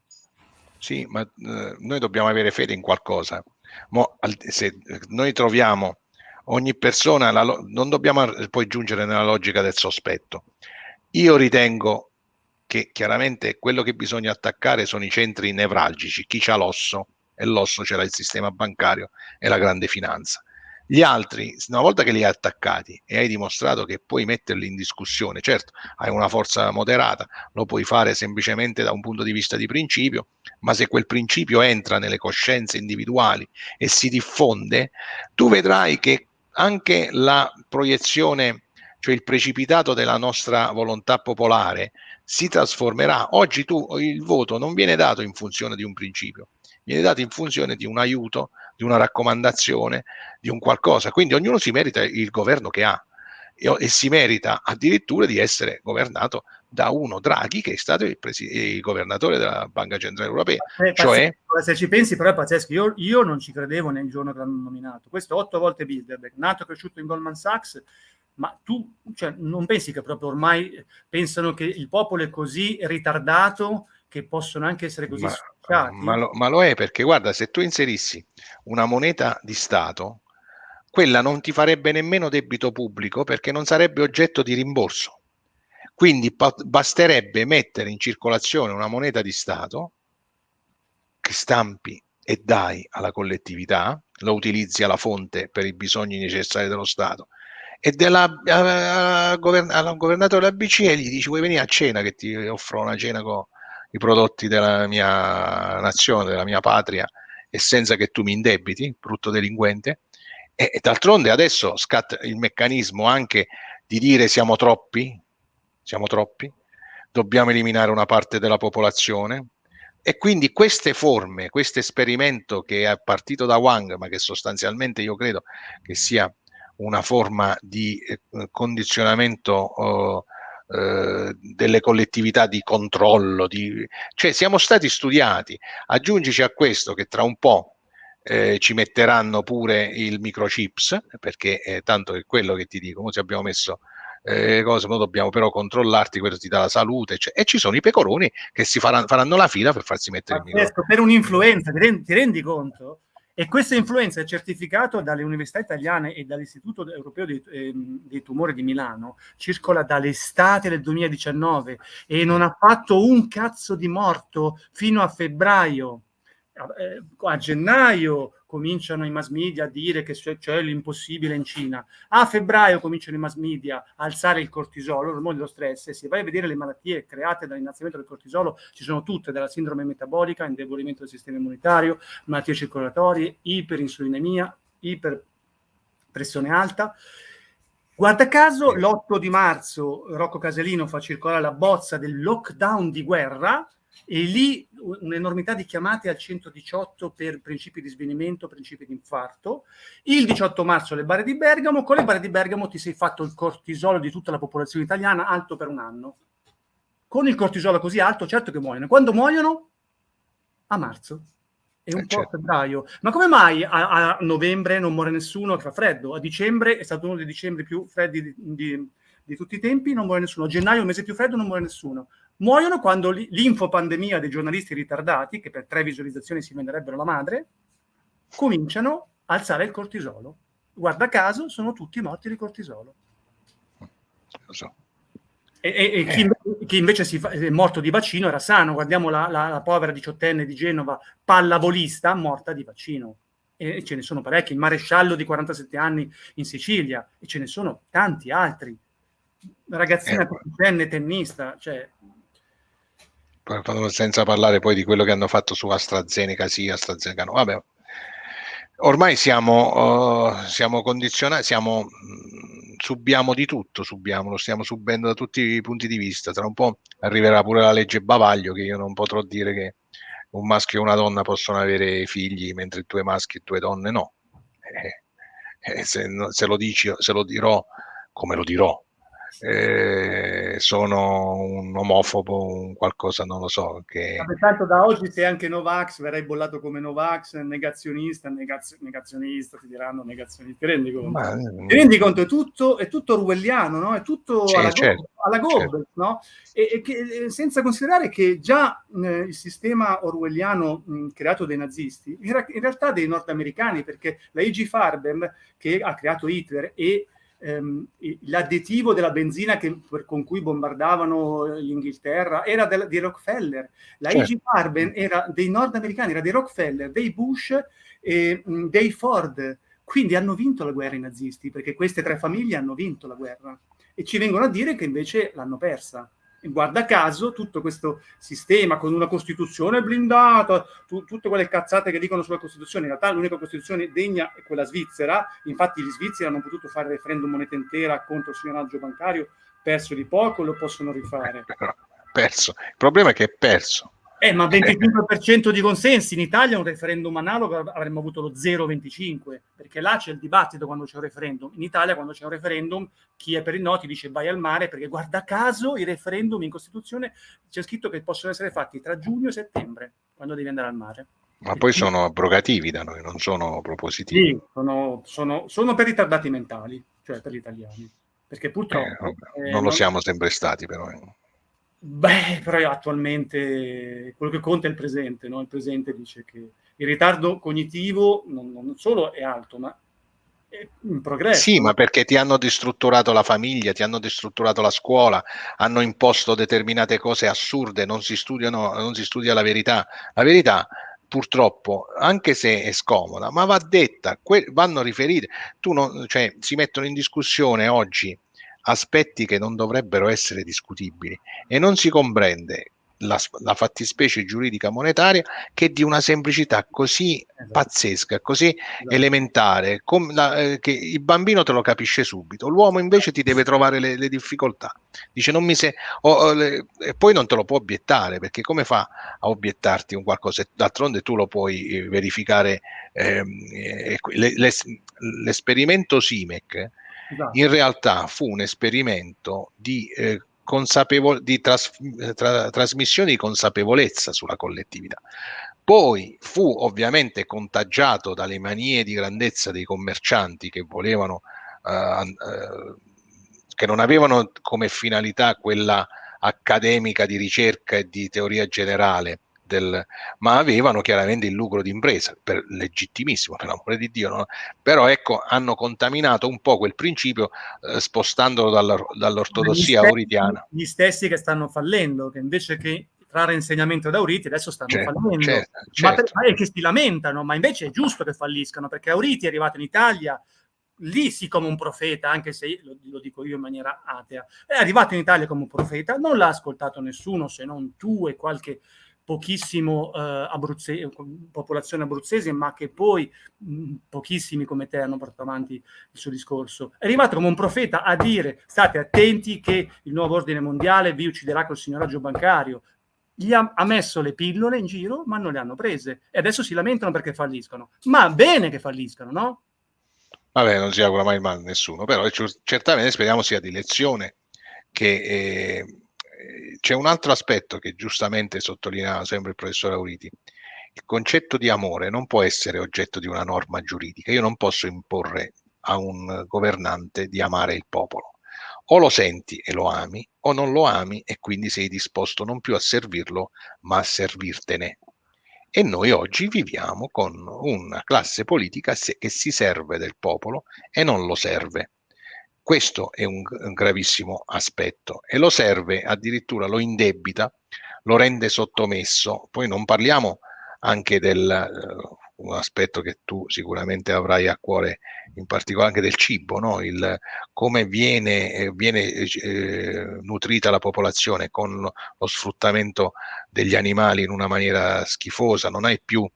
Sì, ma eh, noi dobbiamo avere fede in qualcosa. Mo, se noi troviamo ogni persona, la, non dobbiamo poi giungere nella logica del sospetto. Io ritengo che chiaramente quello che bisogna attaccare sono i centri nevralgici, chi c'ha l'osso, e l'osso c'era il sistema bancario e la grande finanza. Gli altri, una volta che li hai attaccati e hai dimostrato che puoi metterli in discussione, certo, hai una forza moderata, lo puoi fare semplicemente da un punto di vista di principio, ma se quel principio entra nelle coscienze individuali e si diffonde, tu vedrai che anche la proiezione, cioè il precipitato della nostra volontà popolare, si trasformerà. Oggi tu il voto non viene dato in funzione di un principio, viene dato in funzione di un aiuto, di una raccomandazione, di un qualcosa. Quindi ognuno si merita il governo che ha. e, e, si merita addirittura di essere governato da uno Draghi che è stato il, il governatore della Banca Centrale Europea. Eh, cioè, se ci pensi però è pazzesco, io, io non ci credevo nel giorno che l'hanno nominato. Questo otto volte Bilderberg, nato e cresciuto in Goldman Sachs, ma tu cioè, non pensi che proprio ormai pensano che il popolo è così ritardato che possono anche essere così ma, ma, lo, ma, lo, è perché guarda, se tu inserissi una moneta di Stato, quella non ti farebbe nemmeno debito pubblico perché non sarebbe oggetto di rimborso. Quindi basterebbe mettere in circolazione una moneta di Stato che stampi e dai alla collettività, lo utilizzi alla fonte per i bisogni necessari dello Stato e della, al governatore della BCE gli dici vuoi venire a cena che ti offro una cena con i prodotti della mia nazione, della mia patria e senza che tu mi indebiti, brutto delinquente. E, e d'altronde adesso scatta il meccanismo anche di dire siamo troppi, siamo troppi, dobbiamo eliminare una parte della popolazione, e quindi queste forme, questo esperimento che è partito da Wang, ma che sostanzialmente io credo che sia una forma di eh, condizionamento oh, eh, delle collettività di controllo, di, cioè siamo stati studiati. Aggiungici a questo che tra un po' eh, ci metteranno pure il microchips, perché eh, tanto è quello che ti dico, ci abbiamo messo eh, cose, noi dobbiamo però controllarti, quello ti dà la salute, cioè, e ci sono i pecoroni che si faranno, faranno la fila per farsi mettere il microchip. Per un'influenza, ti rendi, ti rendi conto? E questa influenza è certificata dalle università italiane e dall'Istituto Europeo dei, eh, dei, Tumori di Milano, circola dall'estate del 2019 e non ha fatto un cazzo di morto fino a febbraio. Eh, a gennaio cominciano i mass media a dire che c'è l'impossibile in Cina. A febbraio cominciano i mass media a alzare il cortisolo, l'ormone dello stress, e se vai a vedere le malattie create dall'innalzamento del cortisolo, ci sono tutte, dalla sindrome metabolica, indebolimento del sistema immunitario, malattie circolatorie, iperinsulinemia, iperpressione alta. Guarda caso, l'8 di marzo Rocco Caselino fa circolare la bozza del lockdown di guerra, e lì un'enormità di chiamate al 118 per principi di svenimento, principi di infarto. Il 18 marzo le bare di Bergamo, con le bare di Bergamo ti sei fatto il cortisolo di tutta la popolazione italiana alto per un anno. Con il cortisolo così alto, certo che muoiono. Quando muoiono? A marzo e un eh, po' certo. a febbraio. Ma come mai a, a, novembre non muore nessuno che fa freddo? A dicembre è stato uno dei dicembre più freddi di, di, di tutti i tempi, non muore nessuno. A gennaio, il mese più freddo, non muore nessuno muoiono quando l'infopandemia dei giornalisti ritardati, che per tre visualizzazioni si venderebbero la madre, cominciano a alzare il cortisolo. Guarda caso, sono tutti morti di cortisolo. Lo so. E, e, e chi, eh. chi, invece fa, è morto di vaccino era sano. Guardiamo la, la, la povera diciottenne di Genova, pallavolista, morta di vaccino. E ce ne sono parecchi. Il maresciallo di 47 anni in Sicilia, e ce ne sono tanti altri. Ragazzina eh. tennista, cioè senza parlare poi di quello che hanno fatto su AstraZeneca sì, AstraZeneca no, vabbè. Ormai siamo, uh, siamo condizionati, siamo, mh, subiamo di tutto, subiamo, lo stiamo subendo da tutti i punti di vista. Tra un po' arriverà pure la legge Bavaglio, che io non potrò dire che un maschio e una donna possono avere figli, mentre due maschi e due donne no. Eh, eh, se, se, lo dici, se lo dirò, come lo dirò, eh, sono un omofobo, un qualcosa, non lo so. Che... Tanto da oggi sei anche Novax, verrai bollato come Novax, negazionista, negazio, negazionista, ti diranno negazionista, ti rendi conto? Ma... Ti rendi conto? È tutto, è tutto orwelliano, no? È tutto sì, alla, certo, alla Goebbels, certo. no? E, e che, senza considerare che già eh, il sistema orwelliano mh, creato dai nazisti era in realtà dei nordamericani, perché la E.G. Farben, che ha creato Hitler, e ehm, l'additivo della benzina che, per, con cui bombardavano l'Inghilterra era del, di Rockefeller. La certo. IG Farben era dei nordamericani, era dei Rockefeller, dei Bush e mh, dei Ford. Quindi hanno vinto la guerra i nazisti, perché queste tre famiglie hanno vinto la guerra. E ci vengono a dire che invece l'hanno persa guarda caso tutto questo sistema con una Costituzione blindata, tu, tutte quelle cazzate che dicono sulla Costituzione, in realtà l'unica Costituzione degna è quella svizzera, infatti gli svizzeri hanno potuto fare referendum moneta intera contro il signoraggio bancario, perso di poco, lo possono rifare. Perso. Il problema è che è perso. Eh, ma 25% di consensi in Italia un referendum analogo avremmo avuto lo 0,25, perché là c'è il dibattito quando c'è un referendum. In Italia quando c'è un referendum chi è per il no ti dice vai al mare, perché guarda caso i referendum in Costituzione c'è scritto che possono essere fatti tra giugno e settembre, quando devi andare al mare. Ma poi sono abrogativi da noi, non sono propositivi. Sì, sono, sono, sono per ritardati mentali, cioè per gli italiani. Perché purtroppo... Eh, eh, non lo siamo sempre stati però. Eh. Beh, però attualmente quello che conta è il presente, no? Il presente dice che il ritardo cognitivo non, non solo è alto, ma è in progresso. Sì, ma perché ti hanno distrutturato la famiglia, ti hanno distrutturato la scuola, hanno imposto determinate cose assurde, non si studiano, non si studia la verità. La verità purtroppo, anche se è scomoda, ma va detta, vanno riferite. Tu non, cioè, si mettono in discussione oggi aspetti che non dovrebbero essere discutibili e non si comprende la, la, fattispecie giuridica monetaria che è di una semplicità così esatto. pazzesca, così esatto. elementare, la, eh, che il bambino te lo capisce subito, l'uomo invece ti deve trovare le, le difficoltà. Dice non mi se, oh, oh, le, e poi non te lo può obiettare perché come fa a obiettarti un qualcosa? D'altronde tu lo puoi eh, verificare. Eh, l'esperimento SIMEC esatto. in realtà fu un esperimento di, eh, di tras tra trasmissione di consapevolezza sulla collettività. Poi fu ovviamente contagiato dalle manie di grandezza dei commercianti che volevano, eh, eh, che non avevano come finalità quella accademica di ricerca e di teoria generale, del, ma avevano chiaramente il lucro d'impresa, per, legittimissimo per l'amore di Dio, no? però ecco hanno contaminato un po' quel principio eh, spostandolo dall'ortodossia gli auritiana. Gli stessi che stanno fallendo, che invece che trarre insegnamento da Auriti adesso stanno certo, fallendo, certo, certo. Ma, per, certo. che si lamentano, ma invece è giusto che falliscano, perché Auriti è arrivato in Italia lì sì come un profeta, anche se lo, lo, dico io in maniera atea, è arrivato in Italia come un profeta, non l'ha ascoltato nessuno se non tu e qualche pochissimo eh, abruzze- popolazione abruzzese, ma che poi mh, pochissimi come te hanno portato avanti il suo discorso. È arrivato come un profeta a dire state attenti che il nuovo ordine mondiale vi ucciderà col signoraggio bancario. Gli ha, ha messo le pillole in giro, ma non le hanno prese. E adesso si lamentano perché falliscono. Ma bene che falliscano, no? Vabbè, non si augura mai male a nessuno, però certamente speriamo sia di lezione che... Eh, c'è un altro aspetto che giustamente sottolineava sempre il professor Auriti. Il concetto di amore non può essere oggetto di una norma giuridica. Io non posso imporre a un governante di amare il popolo. O lo senti e lo ami, o non lo ami e quindi sei disposto non più a servirlo, ma a servirtene. E noi oggi viviamo con una classe politica che si serve del popolo e non lo serve. Questo è un, un gravissimo aspetto e lo serve, addirittura lo indebita, lo rende sottomesso. Poi non parliamo anche del uh, un aspetto che tu sicuramente avrai a cuore, in particolare anche del cibo, no? Il, come viene, eh, viene eh, nutrita la popolazione con lo sfruttamento degli animali in una maniera schifosa, non hai più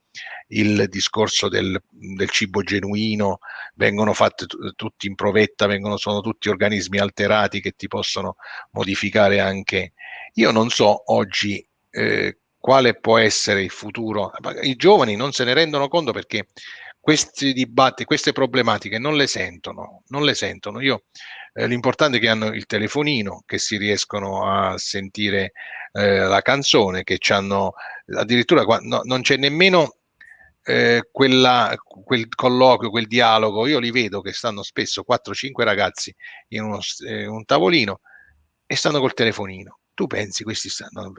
il discorso del, del cibo genuino, vengono fatti tutti in provetta, vengono, sono tutti organismi alterati che ti possono modificare anche. Io non so oggi eh, quale può essere il futuro. I giovani non se ne rendono conto perché questi dibattiti, queste problematiche non le sentono, non le sentono. Io, eh, l'importante è che hanno il telefonino, che si riescono a sentire eh, la canzone, che hanno addirittura no, non c'è nemmeno eh, quella, quel colloquio, quel dialogo, io li vedo che stanno spesso 4-5 ragazzi in uno, eh, un tavolino e stanno col telefonino. Tu pensi, questi stanno,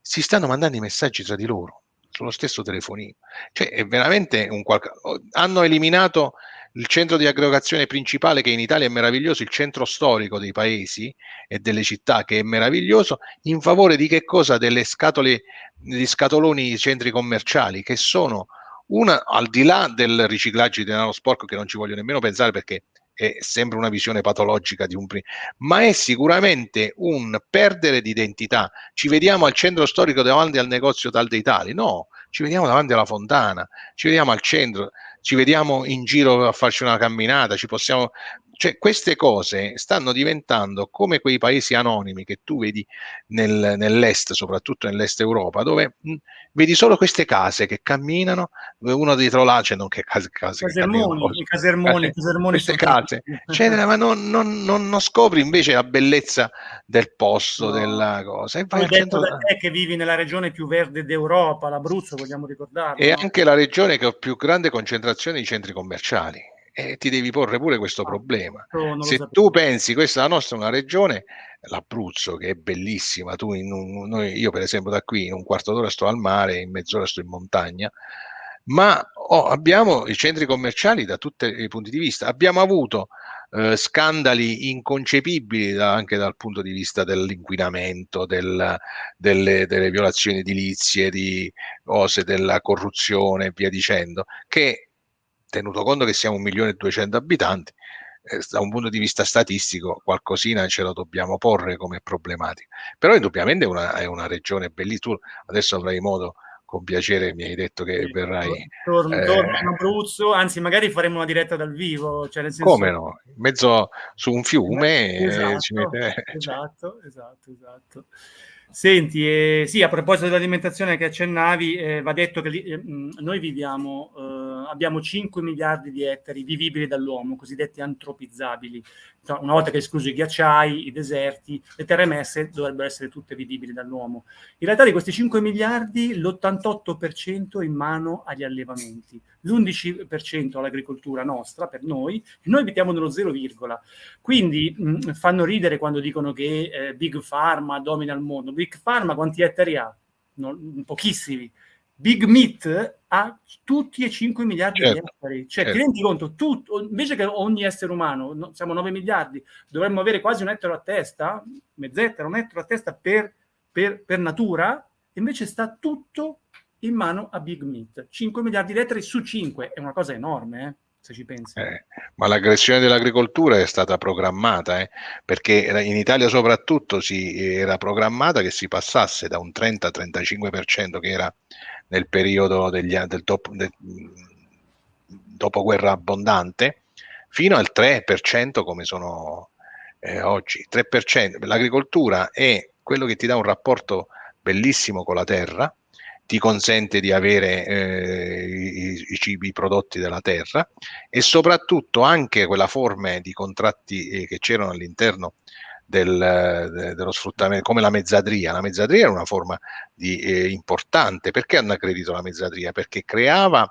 si stanno mandando i messaggi tra di loro sullo stesso telefonino. Cioè, è veramente un qualcosa. Hanno eliminato il centro di aggregazione principale che in Italia è meraviglioso, il centro storico dei paesi e delle città che è meraviglioso, in favore di che cosa? Delle scatole, degli scatoloni centri commerciali che sono una, al di là del riciclaggio di denaro sporco che non ci voglio nemmeno pensare perché è sempre una visione patologica di un ma è sicuramente un perdere di identità. Ci vediamo al centro storico davanti al negozio tal dei tali? No, ci vediamo davanti alla fontana, ci vediamo al centro, ci vediamo in giro a farci una camminata, ci possiamo Cioè queste cose stanno diventando come quei paesi anonimi che tu vedi nel, nell'est, soprattutto nell'est Europa, dove mh, vedi solo queste case che camminano, uno dietro l'altro, cioè non che case, case casermoni, che casermoni, case, casermoni queste case, cioè, ma non, non, non, non, scopri invece la bellezza del posto, no. della cosa. E vai centro... da te che vivi nella regione più verde d'Europa, l'Abruzzo, vogliamo ricordarlo. E no? anche la regione che ha più grande concentrazione di centri commerciali e ti devi porre pure questo ah, problema. Se tu pensi questa è la nostra una regione, l'Abruzzo che è bellissima, tu in un, noi, io per esempio da qui in un quarto d'ora sto al mare, in mezz'ora sto in montagna, ma oh, abbiamo i centri commerciali da tutti i punti di vista. Abbiamo avuto eh, scandali inconcepibili da, anche dal punto di vista dell'inquinamento, del, delle, delle, violazioni edilizie, di cose della corruzione e via dicendo, che tenuto conto che siamo un milione e duecento abitanti, eh, da un punto di vista statistico qualcosina ce lo dobbiamo porre come problematica. Però indubbiamente è una, è una regione bellissima, tu adesso avrai modo con piacere mi hai detto che sì, verrai torno, eh, torno in Abruzzo anzi magari faremo una diretta dal vivo cioè nel senso... come no in mezzo su un fiume esatto, mette... esatto, esatto, esatto. Senti, eh, sì, a proposito dell'alimentazione che accennavi, eh, va detto che eh, noi viviamo, eh, abbiamo 5 miliardi di ettari vivibili dall'uomo, cosiddetti antropizzabili. Una volta che esclusi i ghiacciai, i deserti, le terre messe dovrebbero essere tutte vivibili dall'uomo. In realtà di questi 5 miliardi, l'88% in mano agli allevamenti, l'11% all'agricoltura nostra, per noi, e noi abitiamo nello 0, quindi mh, fanno ridere quando dicono che eh, Big Pharma domina il mondo Big Pharma quanti ettari ha? Non, pochissimi. Big Meat ha tutti e 5 miliardi certo, di ettari. Cioè, certo. ti rendi conto, tu, invece che ogni essere umano, no, siamo 9 miliardi, dovremmo avere quasi un ettaro a testa, mezzettaro, un ettaro a testa per, per, per natura, invece sta tutto in mano a Big Meat. 5 miliardi di ettari su 5, è una cosa enorme, eh? Se ci pensi. Eh, ma l'aggressione dell'agricoltura è stata programmata, eh, perché in Italia soprattutto si era programmata che si passasse da un 30-35% che era nel periodo degli, del, top, del dopoguerra abbondante, fino al 3% come sono eh, oggi. 3%. L'agricoltura è quello che ti dà un rapporto bellissimo con la terra, ti consente di avere eh, i, i, cibi prodotti dalla terra e soprattutto anche quella forma di contratti eh, che c'erano all'interno del, de, dello sfruttamento, come la mezzadria. La mezzadria era una forma di, eh, importante. Perché hanno aggredito la mezzadria? Perché creava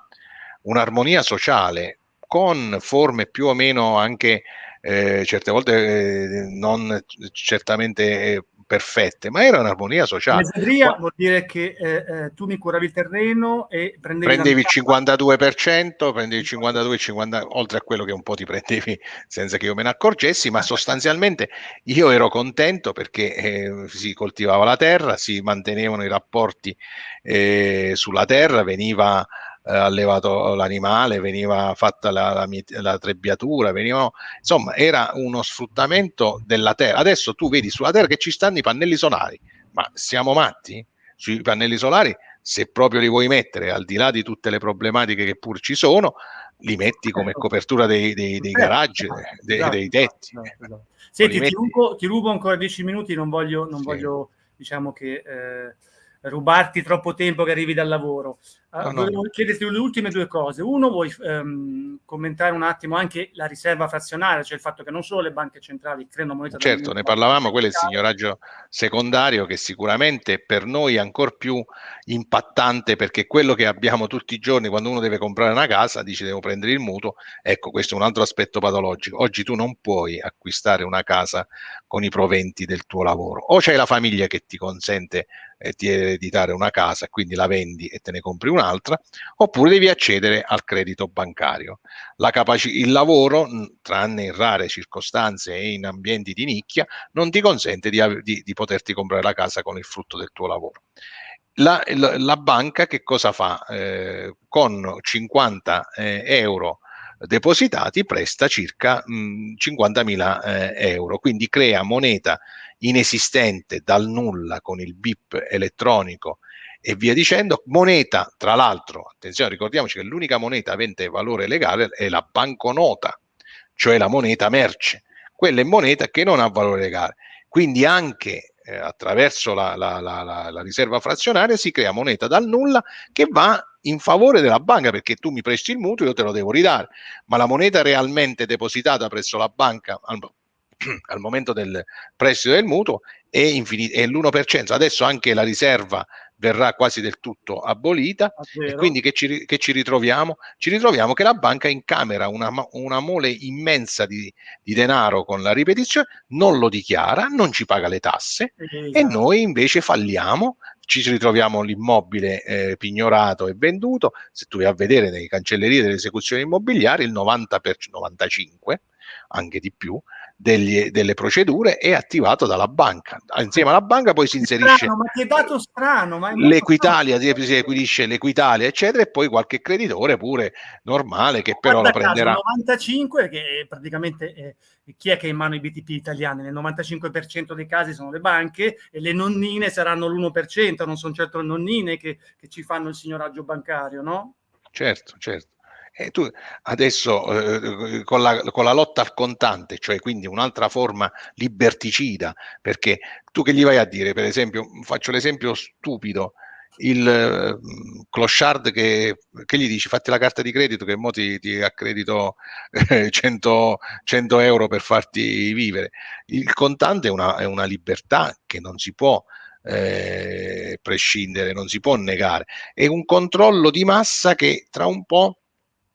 un'armonia sociale con forme più o meno anche eh, certe volte eh, non certamente eh, perfette, ma era un'armonia sociale. Mezzadria vuol dire che eh, eh, tu mi curavi il terreno e prendevi, prendevi il 52%, prendevi il 52, 50, oltre a quello che un po' ti prendevi senza che io me ne accorgessi, ma sostanzialmente io ero contento perché eh, si coltivava la terra, si mantenevano i rapporti eh, sulla terra, veniva eh, allevato l'animale, veniva fatta la, la, la trebbiatura, venivano, insomma era uno sfruttamento della terra. Adesso tu vedi sulla terra che ci stanno i pannelli solari, ma siamo matti? Sui pannelli solari, se proprio li vuoi mettere, al di là di tutte le problematiche che pur ci sono, li metti come certo. copertura dei, dei, dei garaggi, dei, esatto, dei tetti. Esatto, esatto. Senti, ti rubo, ti rubo, ancora dieci minuti, non voglio, non sì. voglio diciamo che... Eh, rubarti troppo tempo che arrivi dal lavoro. Uh, no, volevo no. chiederti le ultime due cose. Uno, vuoi um, commentare un attimo anche la riserva frazionaria, cioè il fatto che non solo le banche centrali creano moneta... Certo, ne parlavamo, quello è il signoraggio secondario che sicuramente per noi è ancora più impattante perché quello che abbiamo tutti i giorni quando uno deve comprare una casa, dice devo prendere il mutuo, ecco questo è un altro aspetto patologico. Oggi tu non puoi acquistare una casa con i proventi del tuo lavoro, o c'è la famiglia che ti consente eh, di ereditare una casa, quindi la vendi e te ne compri un'altra, oppure devi accedere al credito bancario. il lavoro, tranne in rare circostanze e in ambienti di nicchia, non ti consente di, di, di poterti comprare la casa con il frutto del tuo lavoro. La, la, la banca che cosa fa? Eh, con 50 eh, euro depositati presta circa 50.000 eh, euro, quindi crea moneta inesistente dal nulla con il BIP elettronico e via dicendo. Moneta, tra l'altro, attenzione, ricordiamoci che l'unica moneta avente valore legale è la banconota, cioè la moneta merce. Quella è moneta che non ha valore legale. Quindi anche eh, attraverso la, la, la, la, riserva frazionaria si crea moneta dal nulla che va in favore della banca perché tu mi presti il mutuo io te lo devo ridare ma la moneta realmente depositata presso la banca al, momento del prestito del mutuo è, è l'1% adesso anche la riserva verrà quasi del tutto abolita e quindi che ci, che ci, ritroviamo? Ci ritroviamo che la banca incamera una, una mole immensa di, di, denaro con la ripetizione, non lo dichiara, non ci paga le tasse esatto. e noi invece falliamo, ci ritroviamo l'immobile eh, pignorato e venduto, se tu vai a vedere nei cancellerie delle esecuzioni immobiliari il 90 per 95, anche di più, degli, delle procedure è attivato dalla banca. Insieme alla banca poi si inserisce strano, ma che dato strano, l'Equitalia, si equidisce l'Equitalia, eccetera, e poi qualche creditore pure normale che però Guarda la prenderà. Caso, 95, che praticamente è, chi è che è in mano i BTP italiani? Nel 95% dei casi sono le banche e le nonnine saranno l'1%, non sono certo le nonnine che, che ci fanno il signoraggio bancario, no? Certo, certo. E tu adesso eh, con, la, con, la, lotta al contante, cioè quindi un'altra forma liberticida, perché tu che gli vai a dire, per esempio, faccio l'esempio stupido, il eh, clochard che, che, gli dici fatti la carta di credito che mo ti, ti accredito eh, 100, 100, euro per farti vivere. Il contante è una, è una libertà che non si può eh, prescindere, non si può negare. È un controllo di massa che tra un po'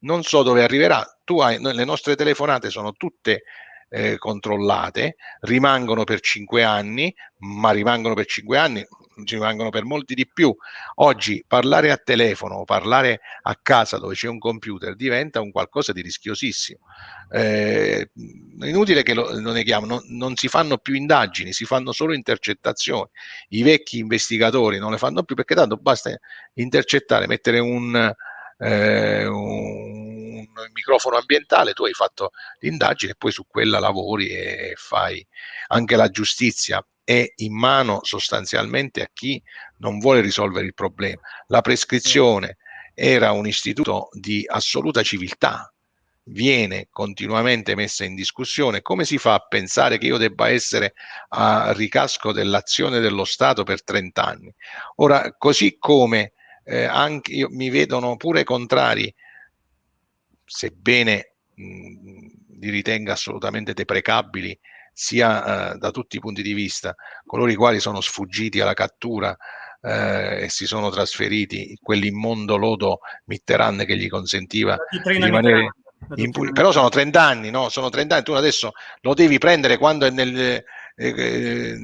non so dove arriverà. Tu hai, le nostre telefonate sono tutte eh, controllate, rimangono per cinque anni, ma rimangono per cinque anni, ci rimangono per molti di più. Oggi parlare a telefono o parlare a casa dove c'è un computer diventa un qualcosa di rischiosissimo. Eh, inutile che lo, lo neghiamo, non, non, si fanno più indagini, si fanno solo intercettazioni. I vecchi investigatori non le fanno più perché tanto basta intercettare, mettere un eh, un microfono ambientale, tu hai fatto l'indagine e poi su quella lavori e fai anche la giustizia è in mano sostanzialmente a chi non vuole risolvere il problema. La prescrizione era un istituto di assoluta civiltà, viene continuamente messa in discussione. Come si fa a pensare che io debba essere a ricasco dell'azione dello Stato per 30 anni? Ora, così come eh, anche io, mi vedono pure contrari, sebbene mh, li ritenga assolutamente deprecabili sia eh, da tutti i punti di vista, coloro i quali sono sfuggiti alla cattura eh, e si sono trasferiti, quell'immondo lodo Mitterrand che gli consentiva di rimanere. Però sono 30 anni, no? Sono 30 anni, tu adesso lo devi prendere quando è nel, eh,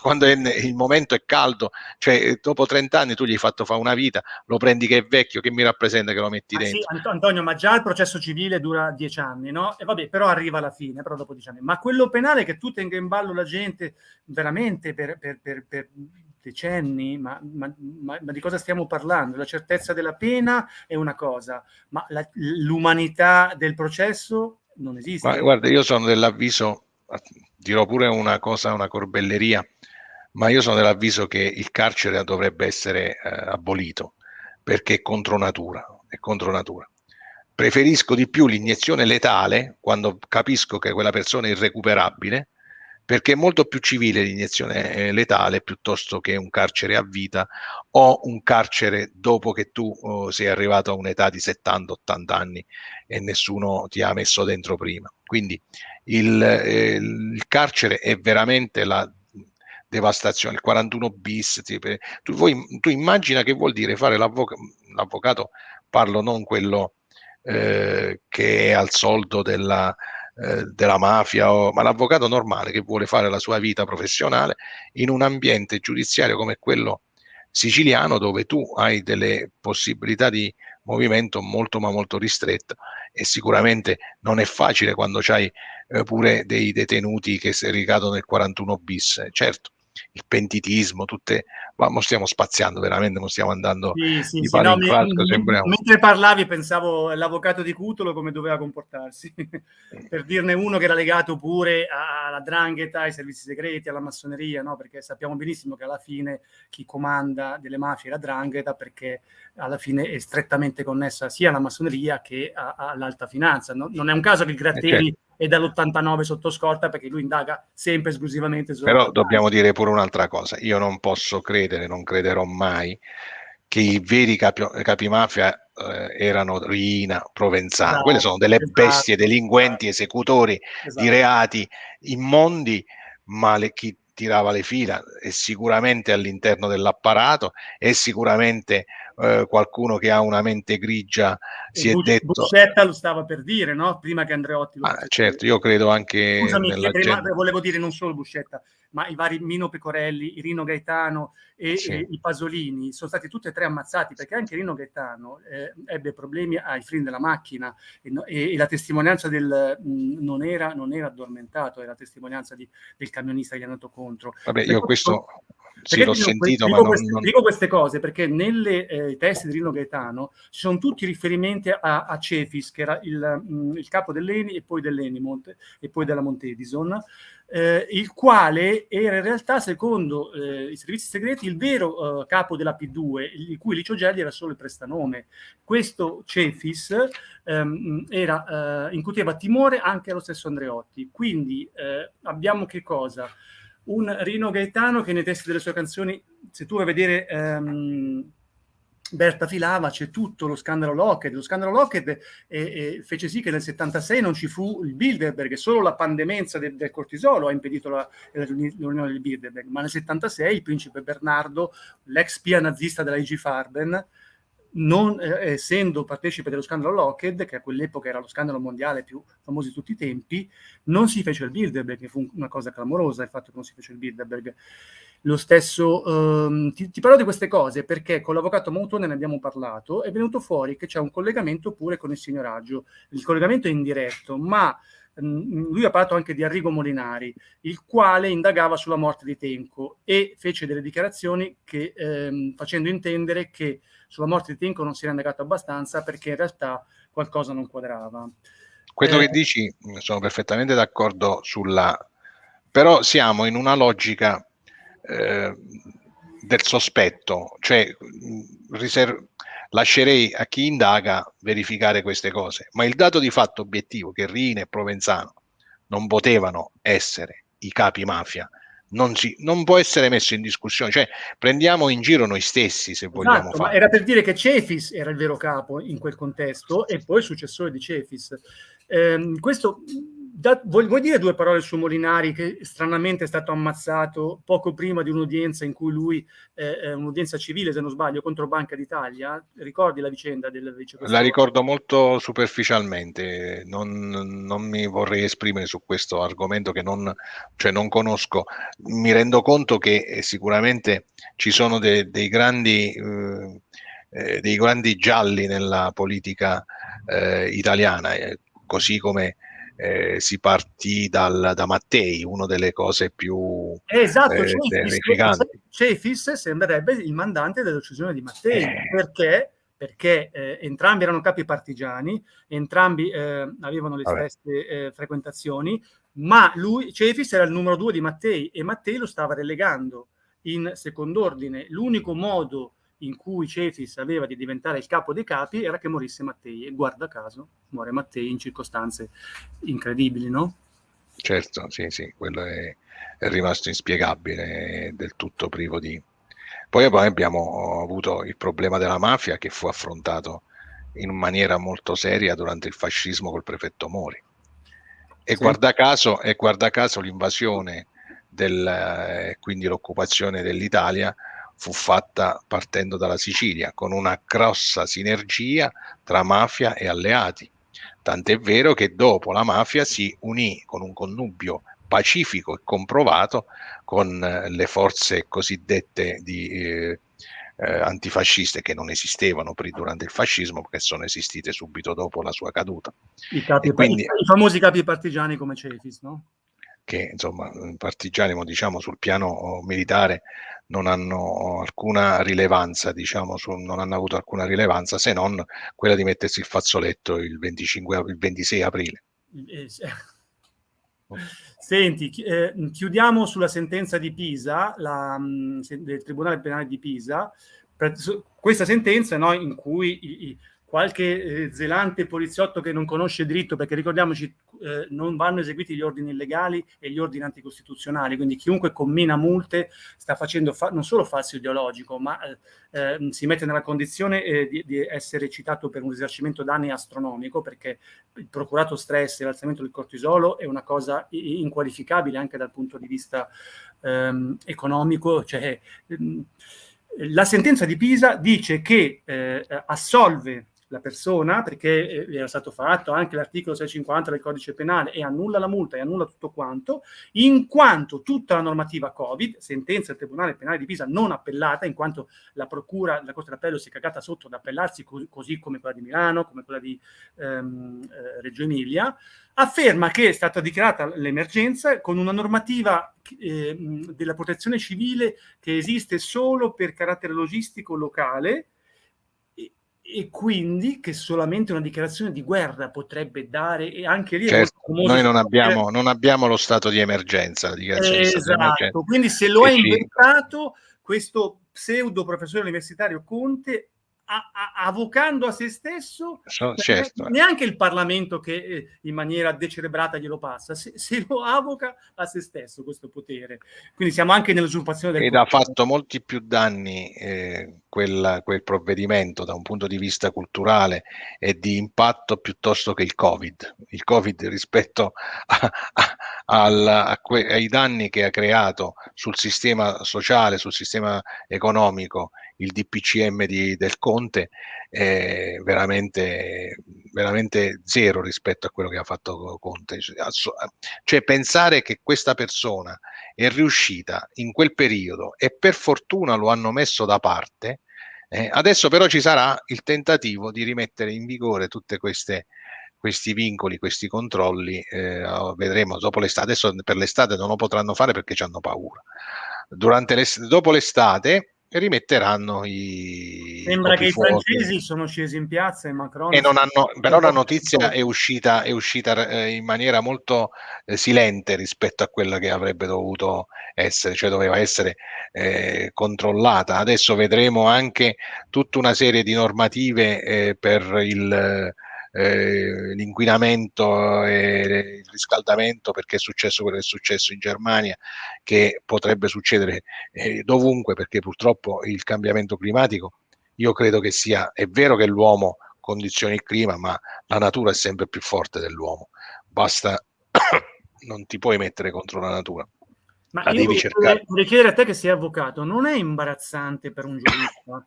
quando è, il momento è caldo, cioè eh, dopo 30 anni tu gli hai fatto fare una vita, lo prendi che è vecchio, che mi rappresenta che lo metti ah, dentro. Sì, Antonio, ma già il processo civile dura 10 anni, no? E vabbè, però arriva alla fine, però dopo 10 anni. Ma quello penale che tu tenga in ballo la gente veramente per, per, per, per decenni, ma, ma, ma, ma, di cosa stiamo parlando? La certezza della pena è una cosa, ma l'umanità del processo non esiste. Guarda, io sono dell'avviso dirò pure una cosa, una corbelleria, ma io sono dell'avviso che il carcere dovrebbe essere eh, abolito perché è contro natura, è contro natura. Preferisco di più l'iniezione letale quando capisco che quella persona è irrecuperabile perché è molto più civile l'iniezione eh, letale piuttosto che un carcere a vita o un carcere dopo che tu oh, sei arrivato a un'età di 70-80 anni e nessuno ti ha messo dentro prima. Quindi il, eh, il carcere è veramente la devastazione, il 41 bis. Tu, voi, tu immagina che vuol dire fare l'avvocato, l'avvocato parlo non quello eh, che è al soldo della eh, della mafia, o, ma l'avvocato normale che vuole fare la sua vita professionale in un ambiente giudiziario come quello siciliano dove tu hai delle possibilità di movimento molto ma molto ristretto e sicuramente non è facile quando c'hai eh, pure dei detenuti che si ricadono nel 41 bis. Certo il pentitismo tutte ma stiamo spaziando veramente, non stiamo andando sì, sì, di sì, no, in falco, sembriamo... Mentre parlavi pensavo all'avvocato di Cutolo come doveva comportarsi, per dirne uno che era legato pure alla drangheta, ai servizi segreti, alla massoneria, no? perché sappiamo benissimo che alla fine chi comanda delle mafie è la drangheta perché alla fine è strettamente connessa sia alla massoneria che all'alta finanza. No? Non è un caso che il Gratteri eh, certo è dall'89 sotto scorta perché lui indaga sempre esclusivamente su però dobbiamo dire pure un'altra cosa io non posso credere non crederò mai che i veri capi, capimafia eh, erano Rina, Provenzano esatto, quelle sono delle esatto, bestie delinquenti esatto, esecutori esatto. di reati immondi ma le, chi tirava le fila è sicuramente all'interno dell'apparato è sicuramente eh, qualcuno che ha una mente grigia si e è detto... Buscetta lo stava per dire, no? Prima che Andreotti lo ah, Certo, io credo anche... Scusami, prima, volevo dire non solo Buscetta, ma i vari Mino Pecorelli, Rino Gaetano e, sì. e, i Pasolini sono stati tutti e tre ammazzati perché anche Rino Gaetano eh, ebbe problemi ai freni della macchina e, e, la testimonianza del mh, non, era, non, era, addormentato, era la testimonianza di, del camionista che gli è andato contro. Vabbè, io questo sì, l'ho sentito, dico, ma queste, non... dico queste cose perché nelle eh, testi di Rino Gaetano ci sono tutti riferimenti a, a Cefis, che era il, mh, il capo dell'Eni e poi dell'Enimont e poi della Montedison, eh, il quale era in realtà, secondo eh, i servizi segreti, il vero eh, capo della P2, il cui Licio Gelli era solo il prestanome. Questo Cefis ehm, era, eh, incuteva timore anche allo stesso Andreotti. Quindi eh, abbiamo che cosa? Un Rino Gaetano che nei testi delle sue canzoni, se tu vai a vedere ehm, Berta Filava, c'è tutto lo scandalo Lockheed. Lo scandalo Lockheed eh, eh, fece sì che nel 76 non ci fu il Bilderberg, solo la pandemenza del, del cortisolo ha impedito riunione del Bilderberg, ma nel 76 il principe Bernardo, l'ex spia nazista della IG Farben, non eh, essendo partecipe dello scandalo Lockheed, che a quell'epoca era lo scandalo mondiale più famoso di tutti i tempi, non si fece il Bilderberg, che fu una cosa clamorosa il fatto che non si fece il Bilderberg. Lo stesso, ehm, ti, ti, parlo di queste cose perché con l'avvocato Moutone ne abbiamo parlato, è venuto fuori che c'è un collegamento pure con il signoraggio. Il collegamento è indiretto, ma lui ha parlato anche di Arrigo Molinari, il quale indagava sulla morte di Tenco e fece delle dichiarazioni che, ehm, facendo intendere che sulla morte di Tenco non si era indagato abbastanza perché in realtà qualcosa non quadrava. Quello eh, che dici mm, sono perfettamente d'accordo sulla... però siamo in una logica eh, del sospetto, cioè mm, riserv- lascerei a chi indaga verificare queste cose, ma il dato di fatto obiettivo che Rina e Provenzano non potevano essere i capi mafia non, si, non può essere messo in discussione, cioè prendiamo in giro noi stessi se vogliamo esatto, era per dire che Cefis era il vero capo in quel contesto e poi successore di Cefis. Eh, questo da, vuoi, vuoi, dire due parole su Molinari che stranamente è stato ammazzato poco prima di un'udienza in cui lui, eh, un'udienza civile se non sbaglio, contro Banca d'Italia? Ricordi la vicenda del vicepresidente? La ricordo molto superficialmente, non, non, mi vorrei esprimere su questo argomento che non, cioè non conosco. Mi rendo conto che eh, sicuramente ci sono de, dei grandi... Eh, eh, dei grandi gialli nella politica eh, italiana, eh, così come eh, si partì dal, da Mattei, una delle cose più esatto, eh, terrificanti. Cefis sembrerebbe il mandante dell'uccisione di Mattei, eh. perché perché eh, entrambi erano capi partigiani, entrambi eh, avevano le Vabbè. stesse eh, frequentazioni, ma lui, Cefis era il numero due di Mattei e Mattei lo stava relegando in second'ordine. L'unico modo in cui Cefis aveva di diventare il capo dei capi era che morisse Mattei e guarda caso muore Mattei in circostanze incredibili, no? Certo, sì, sì, quello è, è rimasto inspiegabile, del tutto privo di... Poi, poi abbiamo avuto il problema della mafia che fu affrontato in maniera molto seria durante il fascismo col prefetto Mori. E, sì. guarda, caso, e guarda caso l'invasione del, eh, quindi l'occupazione dell'Italia fu fatta partendo dalla Sicilia, con una grossa sinergia tra mafia e alleati. Tant'è vero che dopo la mafia si unì con un connubio pacifico e comprovato con eh, le forze cosiddette di, eh, eh, antifasciste che non esistevano durante il fascismo, che sono esistite subito dopo la sua caduta. I, capi, quindi, i famosi capi partigiani come Cefis, no? Che insomma, partigiani, diciamo sul piano militare, non hanno alcuna rilevanza, diciamo, su, non hanno avuto alcuna rilevanza se non quella di mettersi il fazzoletto il, 25, il 26 aprile. Eh, Senti, eh, chiudiamo sulla sentenza di Pisa, la, del Tribunale Penale di Pisa, questa sentenza no, in cui i, i, qualche eh, zelante poliziotto che non conosce diritto, perché ricordiamoci eh, non vanno eseguiti gli ordini illegali e gli ordini anticostituzionali, quindi chiunque commina multe sta facendo fa non solo falso ideologico, ma eh, ehm, si mette nella condizione eh, di, di, essere citato per un risarcimento danni astronomico, perché il procurato stress e l'alzamento del cortisolo è una cosa inqualificabile anche dal punto di vista ehm, economico, cioè, ehm, la sentenza di Pisa dice che eh, assolve la persona, perché eh, era stato fatto anche l'articolo 650 del codice penale e annulla la multa e annulla tutto quanto, in quanto tutta la normativa Covid, sentenza del Tribunale Penale di Pisa non appellata, in quanto la Procura la Corte d'Appello si è cagata sotto ad appellarsi così, così, come quella di Milano, come quella di ehm, eh, Reggio Emilia, afferma che è stata dichiarata l'emergenza con una normativa eh, della protezione civile che esiste solo per carattere logistico locale, e quindi che solamente una dichiarazione di guerra potrebbe dare e anche lì certo, noi non abbiamo, non abbiamo, lo stato di emergenza di esatto, quindi se lo ha inventato questo pseudo professore universitario Conte avvocando a se stesso so, certo. neanche il Parlamento che eh, in maniera decerebrata glielo passa, se, se, lo avoca a se stesso questo potere. Quindi siamo anche nell'usurpazione del Ed ha fatto molti più danni eh, quel, quel, provvedimento da un punto di vista culturale e di impatto piuttosto che il Covid. Il Covid rispetto a, a, al, a ai danni che ha creato sul sistema sociale, sul sistema economico il DPCM di, del Conte è veramente, veramente zero rispetto a quello che ha fatto Conte. Cioè pensare che questa persona è riuscita in quel periodo e per fortuna lo hanno messo da parte, eh, adesso però ci sarà il tentativo di rimettere in vigore tutte queste questi vincoli, questi controlli, eh, vedremo dopo l'estate. Adesso per l'estate non lo potranno fare perché ci hanno paura. Durante dopo l'estate rimetteranno i sembra che fuochi. i francesi sono scesi in piazza e Macron e non hanno, però la notizia è uscita, è uscita eh, in maniera molto eh, silente rispetto a quella che avrebbe dovuto essere cioè doveva essere eh, controllata adesso vedremo anche tutta una serie di normative eh, per il eh, l'inquinamento e il riscaldamento perché è successo quello che è successo in Germania che potrebbe succedere eh, dovunque perché purtroppo il cambiamento climatico io credo che sia è vero che l'uomo condizioni il clima ma la natura è sempre più forte dell'uomo. Basta non ti puoi mettere contro la natura. Ma la io vorrei chiedere a te che sei avvocato non è imbarazzante per un giurista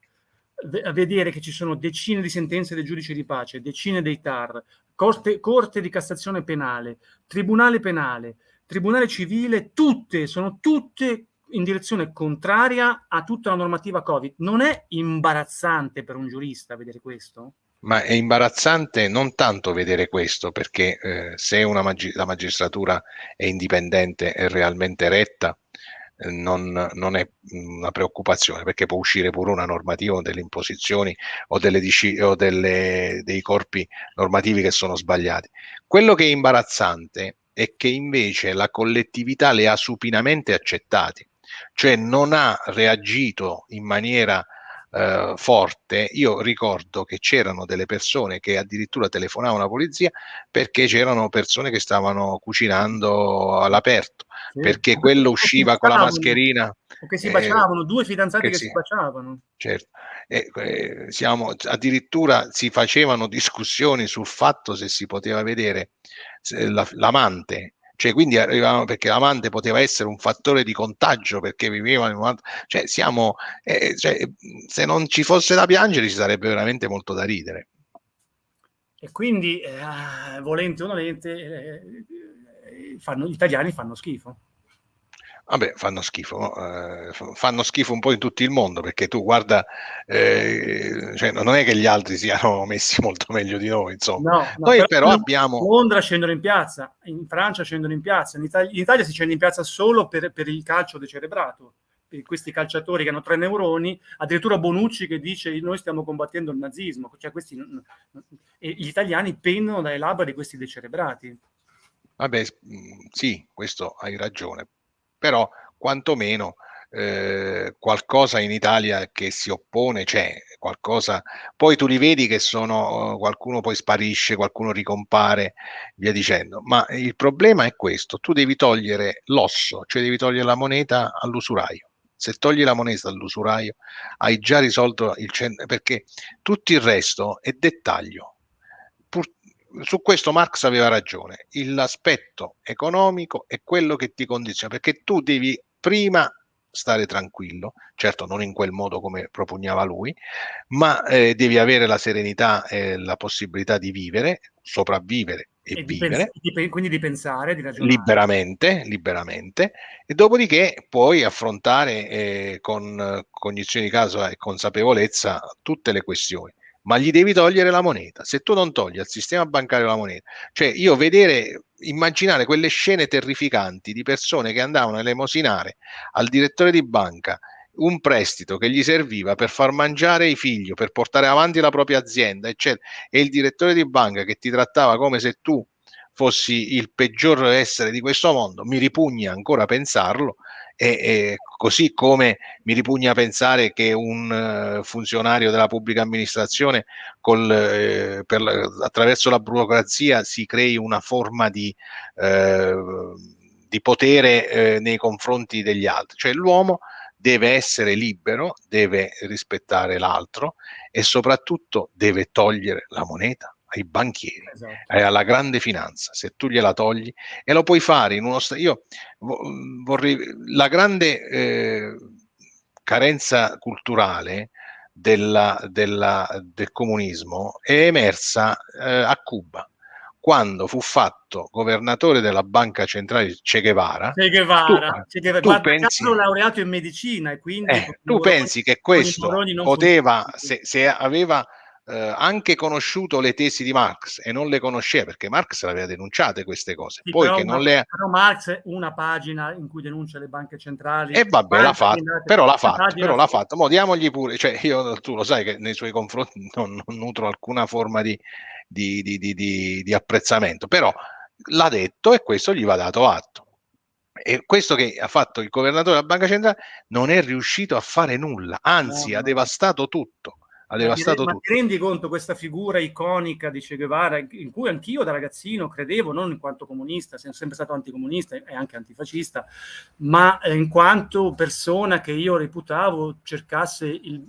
a vedere che ci sono decine di sentenze del giudice di pace, decine dei TAR, corte, corte di Cassazione penale, Tribunale penale, Tribunale civile, tutte, sono tutte in direzione contraria a tutta la normativa Covid. Non è imbarazzante per un giurista vedere questo? Ma è imbarazzante non tanto vedere questo, perché eh, se magi la magistratura è indipendente e realmente retta, non, non, è una preoccupazione perché può uscire pure una normativa o delle imposizioni o, delle, o delle, dei corpi normativi che sono sbagliati. Quello che è imbarazzante è che invece la collettività le ha supinamente accettati, cioè non ha reagito in maniera eh, forte, io ricordo che c'erano delle persone che addirittura telefonavano alla polizia perché c'erano persone che stavano cucinando all'aperto, sì. perché quello usciva con la mascherina. O che si baciavano, eh, due fidanzati che, che si, si, baciavano. Certo. Eh, eh, siamo, addirittura si facevano discussioni sul fatto se si poteva vedere l'amante cioè quindi arrivavano perché l'amante poteva essere un fattore di contagio perché vivevano in un altro, cioè siamo, eh, cioè, se non ci fosse da piangere ci sarebbe veramente molto da ridere. E quindi, eh, volente o nolente, eh, fanno, gli italiani fanno schifo. Vabbè, fanno schifo, eh, fanno schifo un po' in tutto il mondo perché tu guarda, eh, cioè, non è che gli altri siano messi molto meglio di noi, insomma. No, no, noi però, però abbiamo... Londra scendono in piazza, in Francia scendono in piazza, in Italia, in Italia si scende in piazza solo per, per il calcio decerebrato, questi calciatori che hanno tre neuroni, addirittura Bonucci che dice noi stiamo combattendo il nazismo, cioè questi, gli italiani pendono dalle labbra di questi decerebrati. Vabbè, sì, questo hai ragione, però quantomeno eh, qualcosa in Italia che si oppone c'è, qualcosa, poi tu li vedi che sono, qualcuno poi sparisce, qualcuno ricompare, via dicendo, ma il problema è questo, tu devi togliere l'osso, cioè devi togliere la moneta all'usuraio. Se togli la moneta all'usuraio hai già risolto il centro, perché tutto il resto è dettaglio. Su questo Marx aveva ragione, l'aspetto economico è quello che ti condiziona, perché tu devi prima stare tranquillo, certo non in quel modo come propugnava lui, ma eh, devi avere la serenità e la possibilità di vivere, sopravvivere e, e vivere. Di pens- quindi di pensare, di ragionare. Liberamente, liberamente, e dopodiché puoi affrontare eh, con cognizione di caso e consapevolezza tutte le questioni ma gli devi togliere la moneta. Se tu non togli al sistema bancario la moneta, cioè io vedere, immaginare quelle scene terrificanti di persone che andavano a elemosinare al direttore di banca un prestito che gli serviva per far mangiare i figli, per portare avanti la propria azienda, eccetera, e il direttore di banca che ti trattava come se tu fossi il peggior essere di questo mondo, mi ripugna ancora pensarlo, e, e, così come mi ripugna pensare che un uh, funzionario della pubblica amministrazione col, eh, per, attraverso la burocrazia si crei una forma di, eh, di potere eh, nei confronti degli altri, cioè l'uomo deve essere libero, deve rispettare l'altro e soprattutto deve togliere la moneta ai banchieri, esatto. eh, alla grande finanza, se tu gliela togli e lo puoi fare in uno stato. Io vorrei la grande eh, carenza culturale della, della, del comunismo è emersa eh, a Cuba quando fu fatto governatore della banca centrale Che Guevara, che Guevara, tu, che Guevara. Tu pensi, laureato in medicina e quindi eh, tu pensi che questo poteva, se, se, aveva eh, anche conosciuto le tesi di Marx e non le conosceva perché Marx le aveva denunciate queste cose. Sì, Poi però, che non le... però Marx una pagina in cui denuncia le banche centrali. E vabbè, l'ha fatto, però l'ha fatto, però l'ha fatto. Mo diamogli pure, cioè io tu lo sai che nei suoi confronti non, non nutro alcuna forma di, di, di, di, di apprezzamento, però l'ha detto e questo gli va dato atto. E questo che ha fatto il governatore della banca centrale non è riuscito a fare nulla, anzi no, no. ha devastato tutto ha devastato ma tutto. ti rendi conto questa figura iconica di Che Guevara, in cui anch'io da ragazzino credevo, non in quanto comunista, sono sempre stato anticomunista e anche antifascista, ma in quanto persona che io reputavo cercasse il,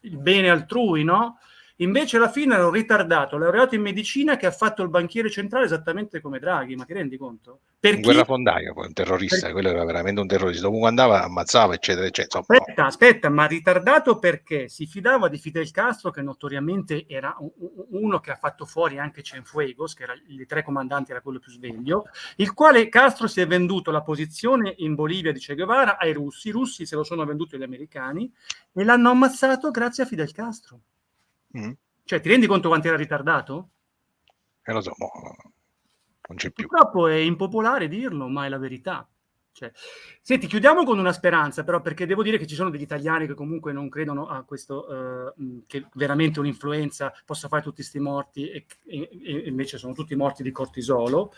il bene altrui, no? Invece alla fine ero ritardato, laureato in medicina che ha fatto il banchiere centrale esattamente come Draghi, ma ti rendi conto? Per un chi... guerrafondaio, un terrorista, per... quello era veramente un terrorista, dovunque andava ammazzava, eccetera, eccetera. Aspetta, aspetta, ma ritardato perché si fidava di Fidel Castro, che notoriamente era uno che ha fatto fuori anche Cienfuegos, che era i tre comandanti, era quello più sveglio, il quale Castro si è venduto la posizione in Bolivia di Che Guevara ai russi, i russi se lo sono venduti agli americani e l'hanno ammazzato grazie a Fidel Castro. Mm. Cioè, ti rendi conto quanto era ritardato? Eh, lo so, mo, non c'è più. Purtroppo è impopolare dirlo, ma è la verità. Cioè, senti, chiudiamo con una speranza, però, perché devo dire che ci sono degli italiani che comunque non credono a questo, uh, che veramente un'influenza possa fare tutti questi morti, e, e, e invece sono tutti morti di cortisolo.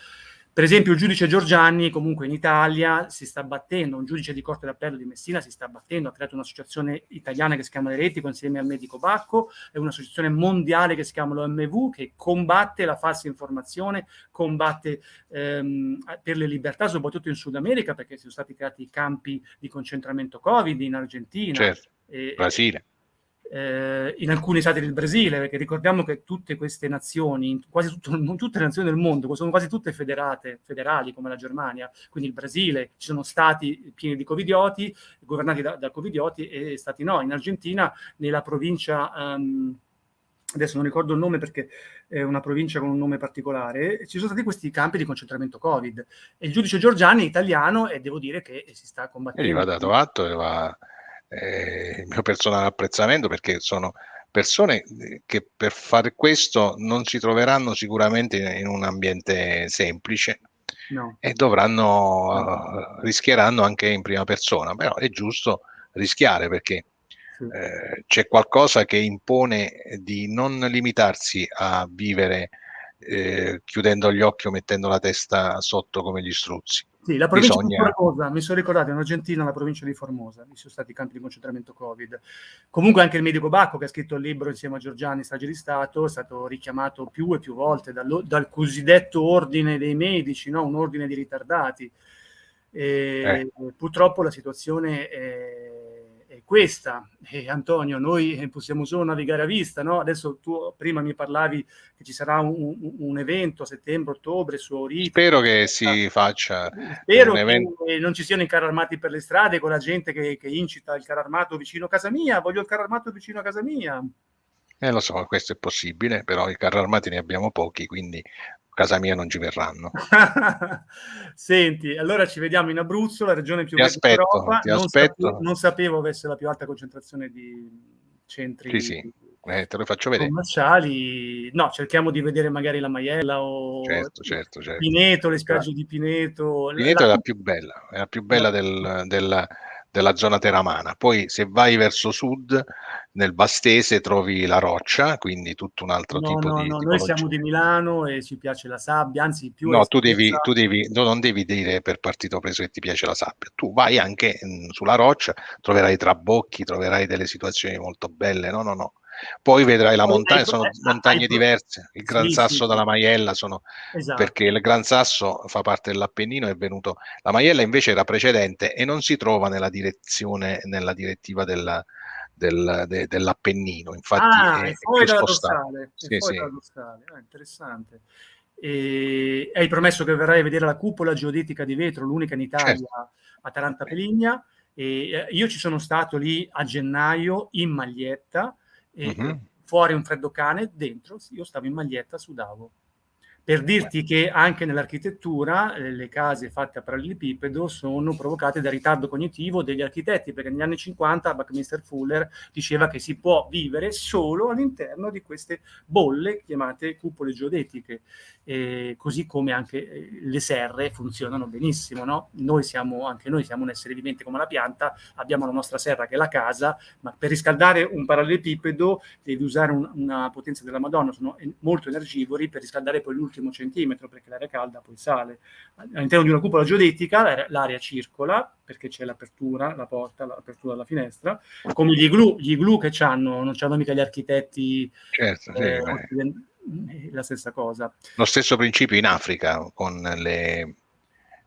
Per esempio il giudice Giorgianni comunque in Italia si sta battendo, un giudice di Corte d'Appello di Messina si sta battendo, ha creato un'associazione italiana che si chiama Eretico insieme al medico Bacco e un'associazione mondiale che si chiama l'OMV che combatte la falsa informazione, combatte ehm, per le libertà soprattutto in Sud America perché sono stati creati campi di concentramento Covid in Argentina. Certo, e, Brasile eh, in alcuni stati del Brasile, perché ricordiamo che tutte queste nazioni, quasi tutto, tutte le nazioni del mondo, sono quasi tutte federate, federali come la Germania, quindi il Brasile, ci sono stati pieni di covidioti, governati da, da covidioti e stati no. In Argentina, nella provincia... Um, adesso non ricordo il nome perché è una provincia con un nome particolare, ci sono stati questi campi di concentramento Covid. E il giudice Giorgiani è italiano e devo dire che si sta combattendo. E gli va dato atto e va eh, il mio personale apprezzamento perché sono persone eh, che per fare questo non si troveranno sicuramente in un ambiente semplice no. e dovranno, no. uh, rischieranno anche in prima persona, però è giusto rischiare perché eh, c'è qualcosa che impone di non limitarsi a vivere eh, chiudendo gli occhi o mettendo la testa sotto come gli struzzi. Sì, la provincia Bisogna... di Formosa, mi sono ricordato, in Argentina, la provincia di Formosa, ci sono stati i campi di concentramento Covid. Comunque anche il medico Bacco, che ha scritto il libro insieme a Giorgiani, Strage di Stato, è stato richiamato più e più volte dal, dal cosiddetto ordine dei medici, no? un ordine di ritardati. E eh. Purtroppo la situazione è questa. E Antonio, noi possiamo solo navigare a vista, no? Adesso tu prima mi parlavi che ci sarà un, un evento a settembre-ottobre su Oriti. Spero che si faccia Spero un evento. che non ci siano i carri armati per le strade con la gente che, che incita il carro armato vicino a casa mia, voglio il carro armato vicino a casa mia. Eh, lo so, questo è possibile, però i carri armati ne abbiamo pochi, quindi casa mia non ci verranno. Senti, allora ci vediamo in Abruzzo, la regione più verde d'Europa. Non, sapevo, non sapevo avesse la più alta concentrazione di centri sì, sì. Eh, te lo faccio vedere. commerciali. No, cerchiamo di vedere magari la Maiella o certo, certo, certo. Pineto, le spiagge di Pineto. Pineto la... è la più bella, è la più bella del, del, della zona teramana. Poi se vai verso sud, nel Bastese trovi la roccia, quindi tutto un altro no, tipo no, di... No, noi siamo di Milano e ci piace la sabbia, anzi più... No, tu, devi, tu devi, no, non devi dire per partito preso che ti piace la sabbia, tu vai anche mh, sulla roccia, troverai trabocchi, troverai delle situazioni molto belle, no, no, no. Poi vedrai la montagna, sono montagne diverse. Il Gran Sasso dalla Maiella sono esatto. perché il Gran Sasso fa parte dell'Appennino, è venuto. La Maiella invece era precedente e non si trova nella direzione, nella direttiva della, del, de, dell'Appennino. Infatti ah, è, è fuori dalla dorsale. Sì, sì. Ah, interessante. E hai promesso che verrai a vedere la cupola geodetica di vetro, l'unica in Italia certo. a Taranta Peligna. E eh, io ci sono stato lì a gennaio in maglietta e uh-huh. fuori un freddo cane, dentro io stavo in maglietta, sudavo. Per dirti che anche nell'architettura eh, le case fatte a parallelepipedo sono provocate da ritardo cognitivo degli architetti, perché negli anni 50 Buckminster Fuller diceva che si può vivere solo all'interno di queste bolle chiamate cupole geodetiche eh, così come anche eh, le serre funzionano benissimo. No? Noi siamo, anche noi siamo un essere vivente come la pianta, abbiamo la nostra serra che è la casa, ma per riscaldare un parallelepipedo devi usare un, una potenza della Madonna, sono molto energivori per riscaldare poi l'ultimo centimetro, perché l'aria calda poi sale. All'interno di una cupola geodetica l'aria circola, perché c'è l'apertura, la porta, l'apertura della finestra, come gli iglu, gli iglu che hanno, non hanno mica gli architetti certo, eh, sì, la stessa cosa. Lo stesso principio in Africa con le,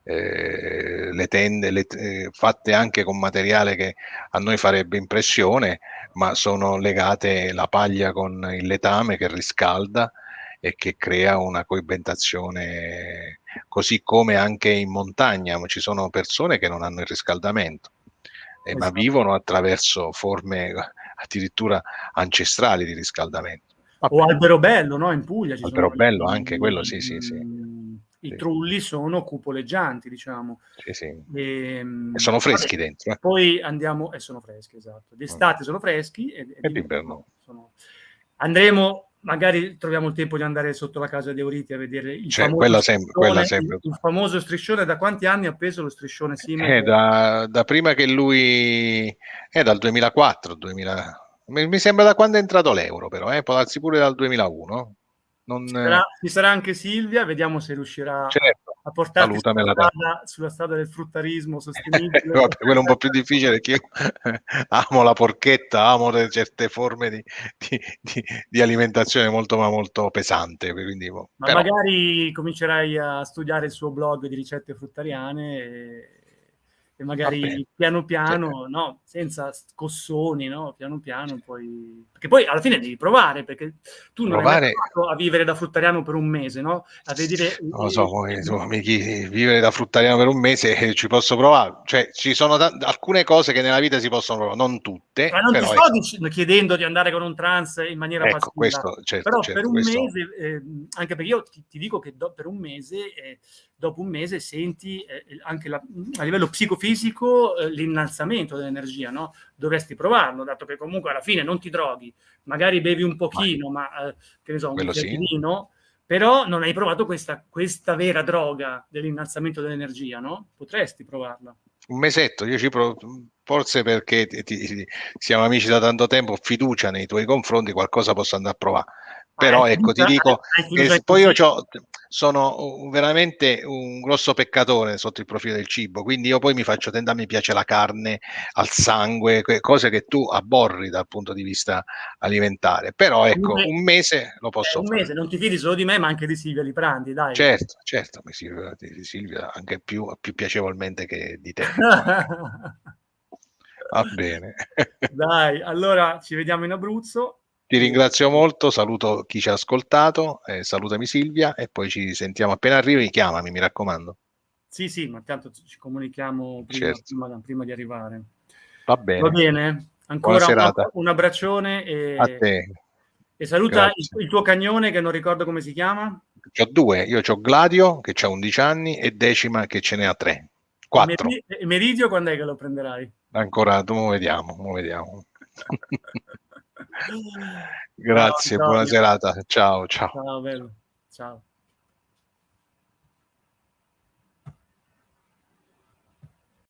eh, le tende le, eh, fatte anche con materiale che a noi farebbe impressione, ma sono legate la paglia con il letame che riscalda e che crea una coibentazione, così come anche in montagna ci sono persone che non hanno il riscaldamento. Eh, esatto. ma vivono attraverso forme addirittura ancestrali di riscaldamento. Vabbè. O Alberobello, no? In Puglia. Ci Alberobello anche, quello sì, sì, sì. I trulli sono cupoleggianti, diciamo. Sì, sì. E, ehm, e sono freschi vabbè, dentro. Eh. Poi andiamo, e sono freschi, esatto. D'estate mm. sono freschi. E, e d'inverno. Sono... Andremo, magari troviamo il tempo di andare sotto la casa di Euriti a vedere il, cioè, famoso, sempre, striscione. Il, famoso striscione. Da quanti anni ha peso lo striscione Siemens? Eh, da, da, prima che lui... È dal 2004, 2000 mi, sembra da quando è entrato l'euro, però, eh? può darsi pure dal 2001. Non... Ci, sarà, ci, sarà, anche Silvia, vediamo se riuscirà certo, a portarti sulla strada, sulla strada, del fruttarismo sostenibile. Vabbè, quello è un po' più difficile perché io amo la porchetta, amo certe forme di, di, di, di alimentazione molto, ma molto pesante. Quindi, boh, ma però... magari comincerai a studiare il suo blog di ricette fruttariane e e magari piano piano, no, senza scossoni, no, piano piano poi... Perché poi alla fine devi provare, perché tu non provare... hai a vivere da fruttariano per un mese, no? A vedere... Non lo so, poi, insomma, vivere da fruttariano per un mese eh, ci posso provare. Cioè, ci sono t- alcune cose che nella vita si possono provare, non tutte. Ma non ti sto dic- chiedendo di andare con un trans in maniera ecco, passiva. Questo, certo, però certo, per un questo... mese, eh, anche perché io ti, ti dico che do, per un mese... Eh, dopo un mese senti eh, anche la, a livello psicofisico eh, l'innalzamento dell'energia, no? Dovresti provarlo, dato che comunque alla fine non ti droghi, magari bevi un pochino, ma, ma eh, che ne so, un sì. vino, però non hai provato questa, questa vera droga dell'innalzamento dell'energia, no? Potresti provarla. Un mesetto, io ci provo, forse perché ti, ti, siamo amici da tanto tempo, fiducia nei tuoi confronti, qualcosa posso andare a provare. Però ah, ecco, ti dico, eh, poi io sono veramente un grosso peccatore sotto il profilo del cibo, quindi io poi mi faccio tendere, mi piace la carne al sangue, cose che tu abborri dal punto di vista alimentare. Però ecco, un, mese lo posso eh, un fare. mese, non ti fidi solo di me, ma anche di Silvia Liprandi, dai. Certo, certo, mi Silvia, di Silvia anche più, più piacevolmente che di te. Va bene. Dai, allora ci vediamo in Abruzzo. Ti ringrazio molto, saluto chi ci ha ascoltato, eh, salutami Silvia e poi ci sentiamo appena arrivi, chiamami, mi raccomando. Sì, sì, ma tanto ci comunichiamo prima, certo. prima, prima di arrivare. Va bene. Va bene. Ancora un, un abbraccione e, a te. E saluta il, il, tuo cagnone che non ricordo come si chiama. Ho due, io ho Gladio che ha 11 anni e Decima che ce ne ha 3. 4. E Meridio quando è che lo prenderai? Ancora, mo vediamo, mo vediamo. Grazie, ciao, buona ciao. serata. Ciao, ciao. Ciao, bello. Ciao.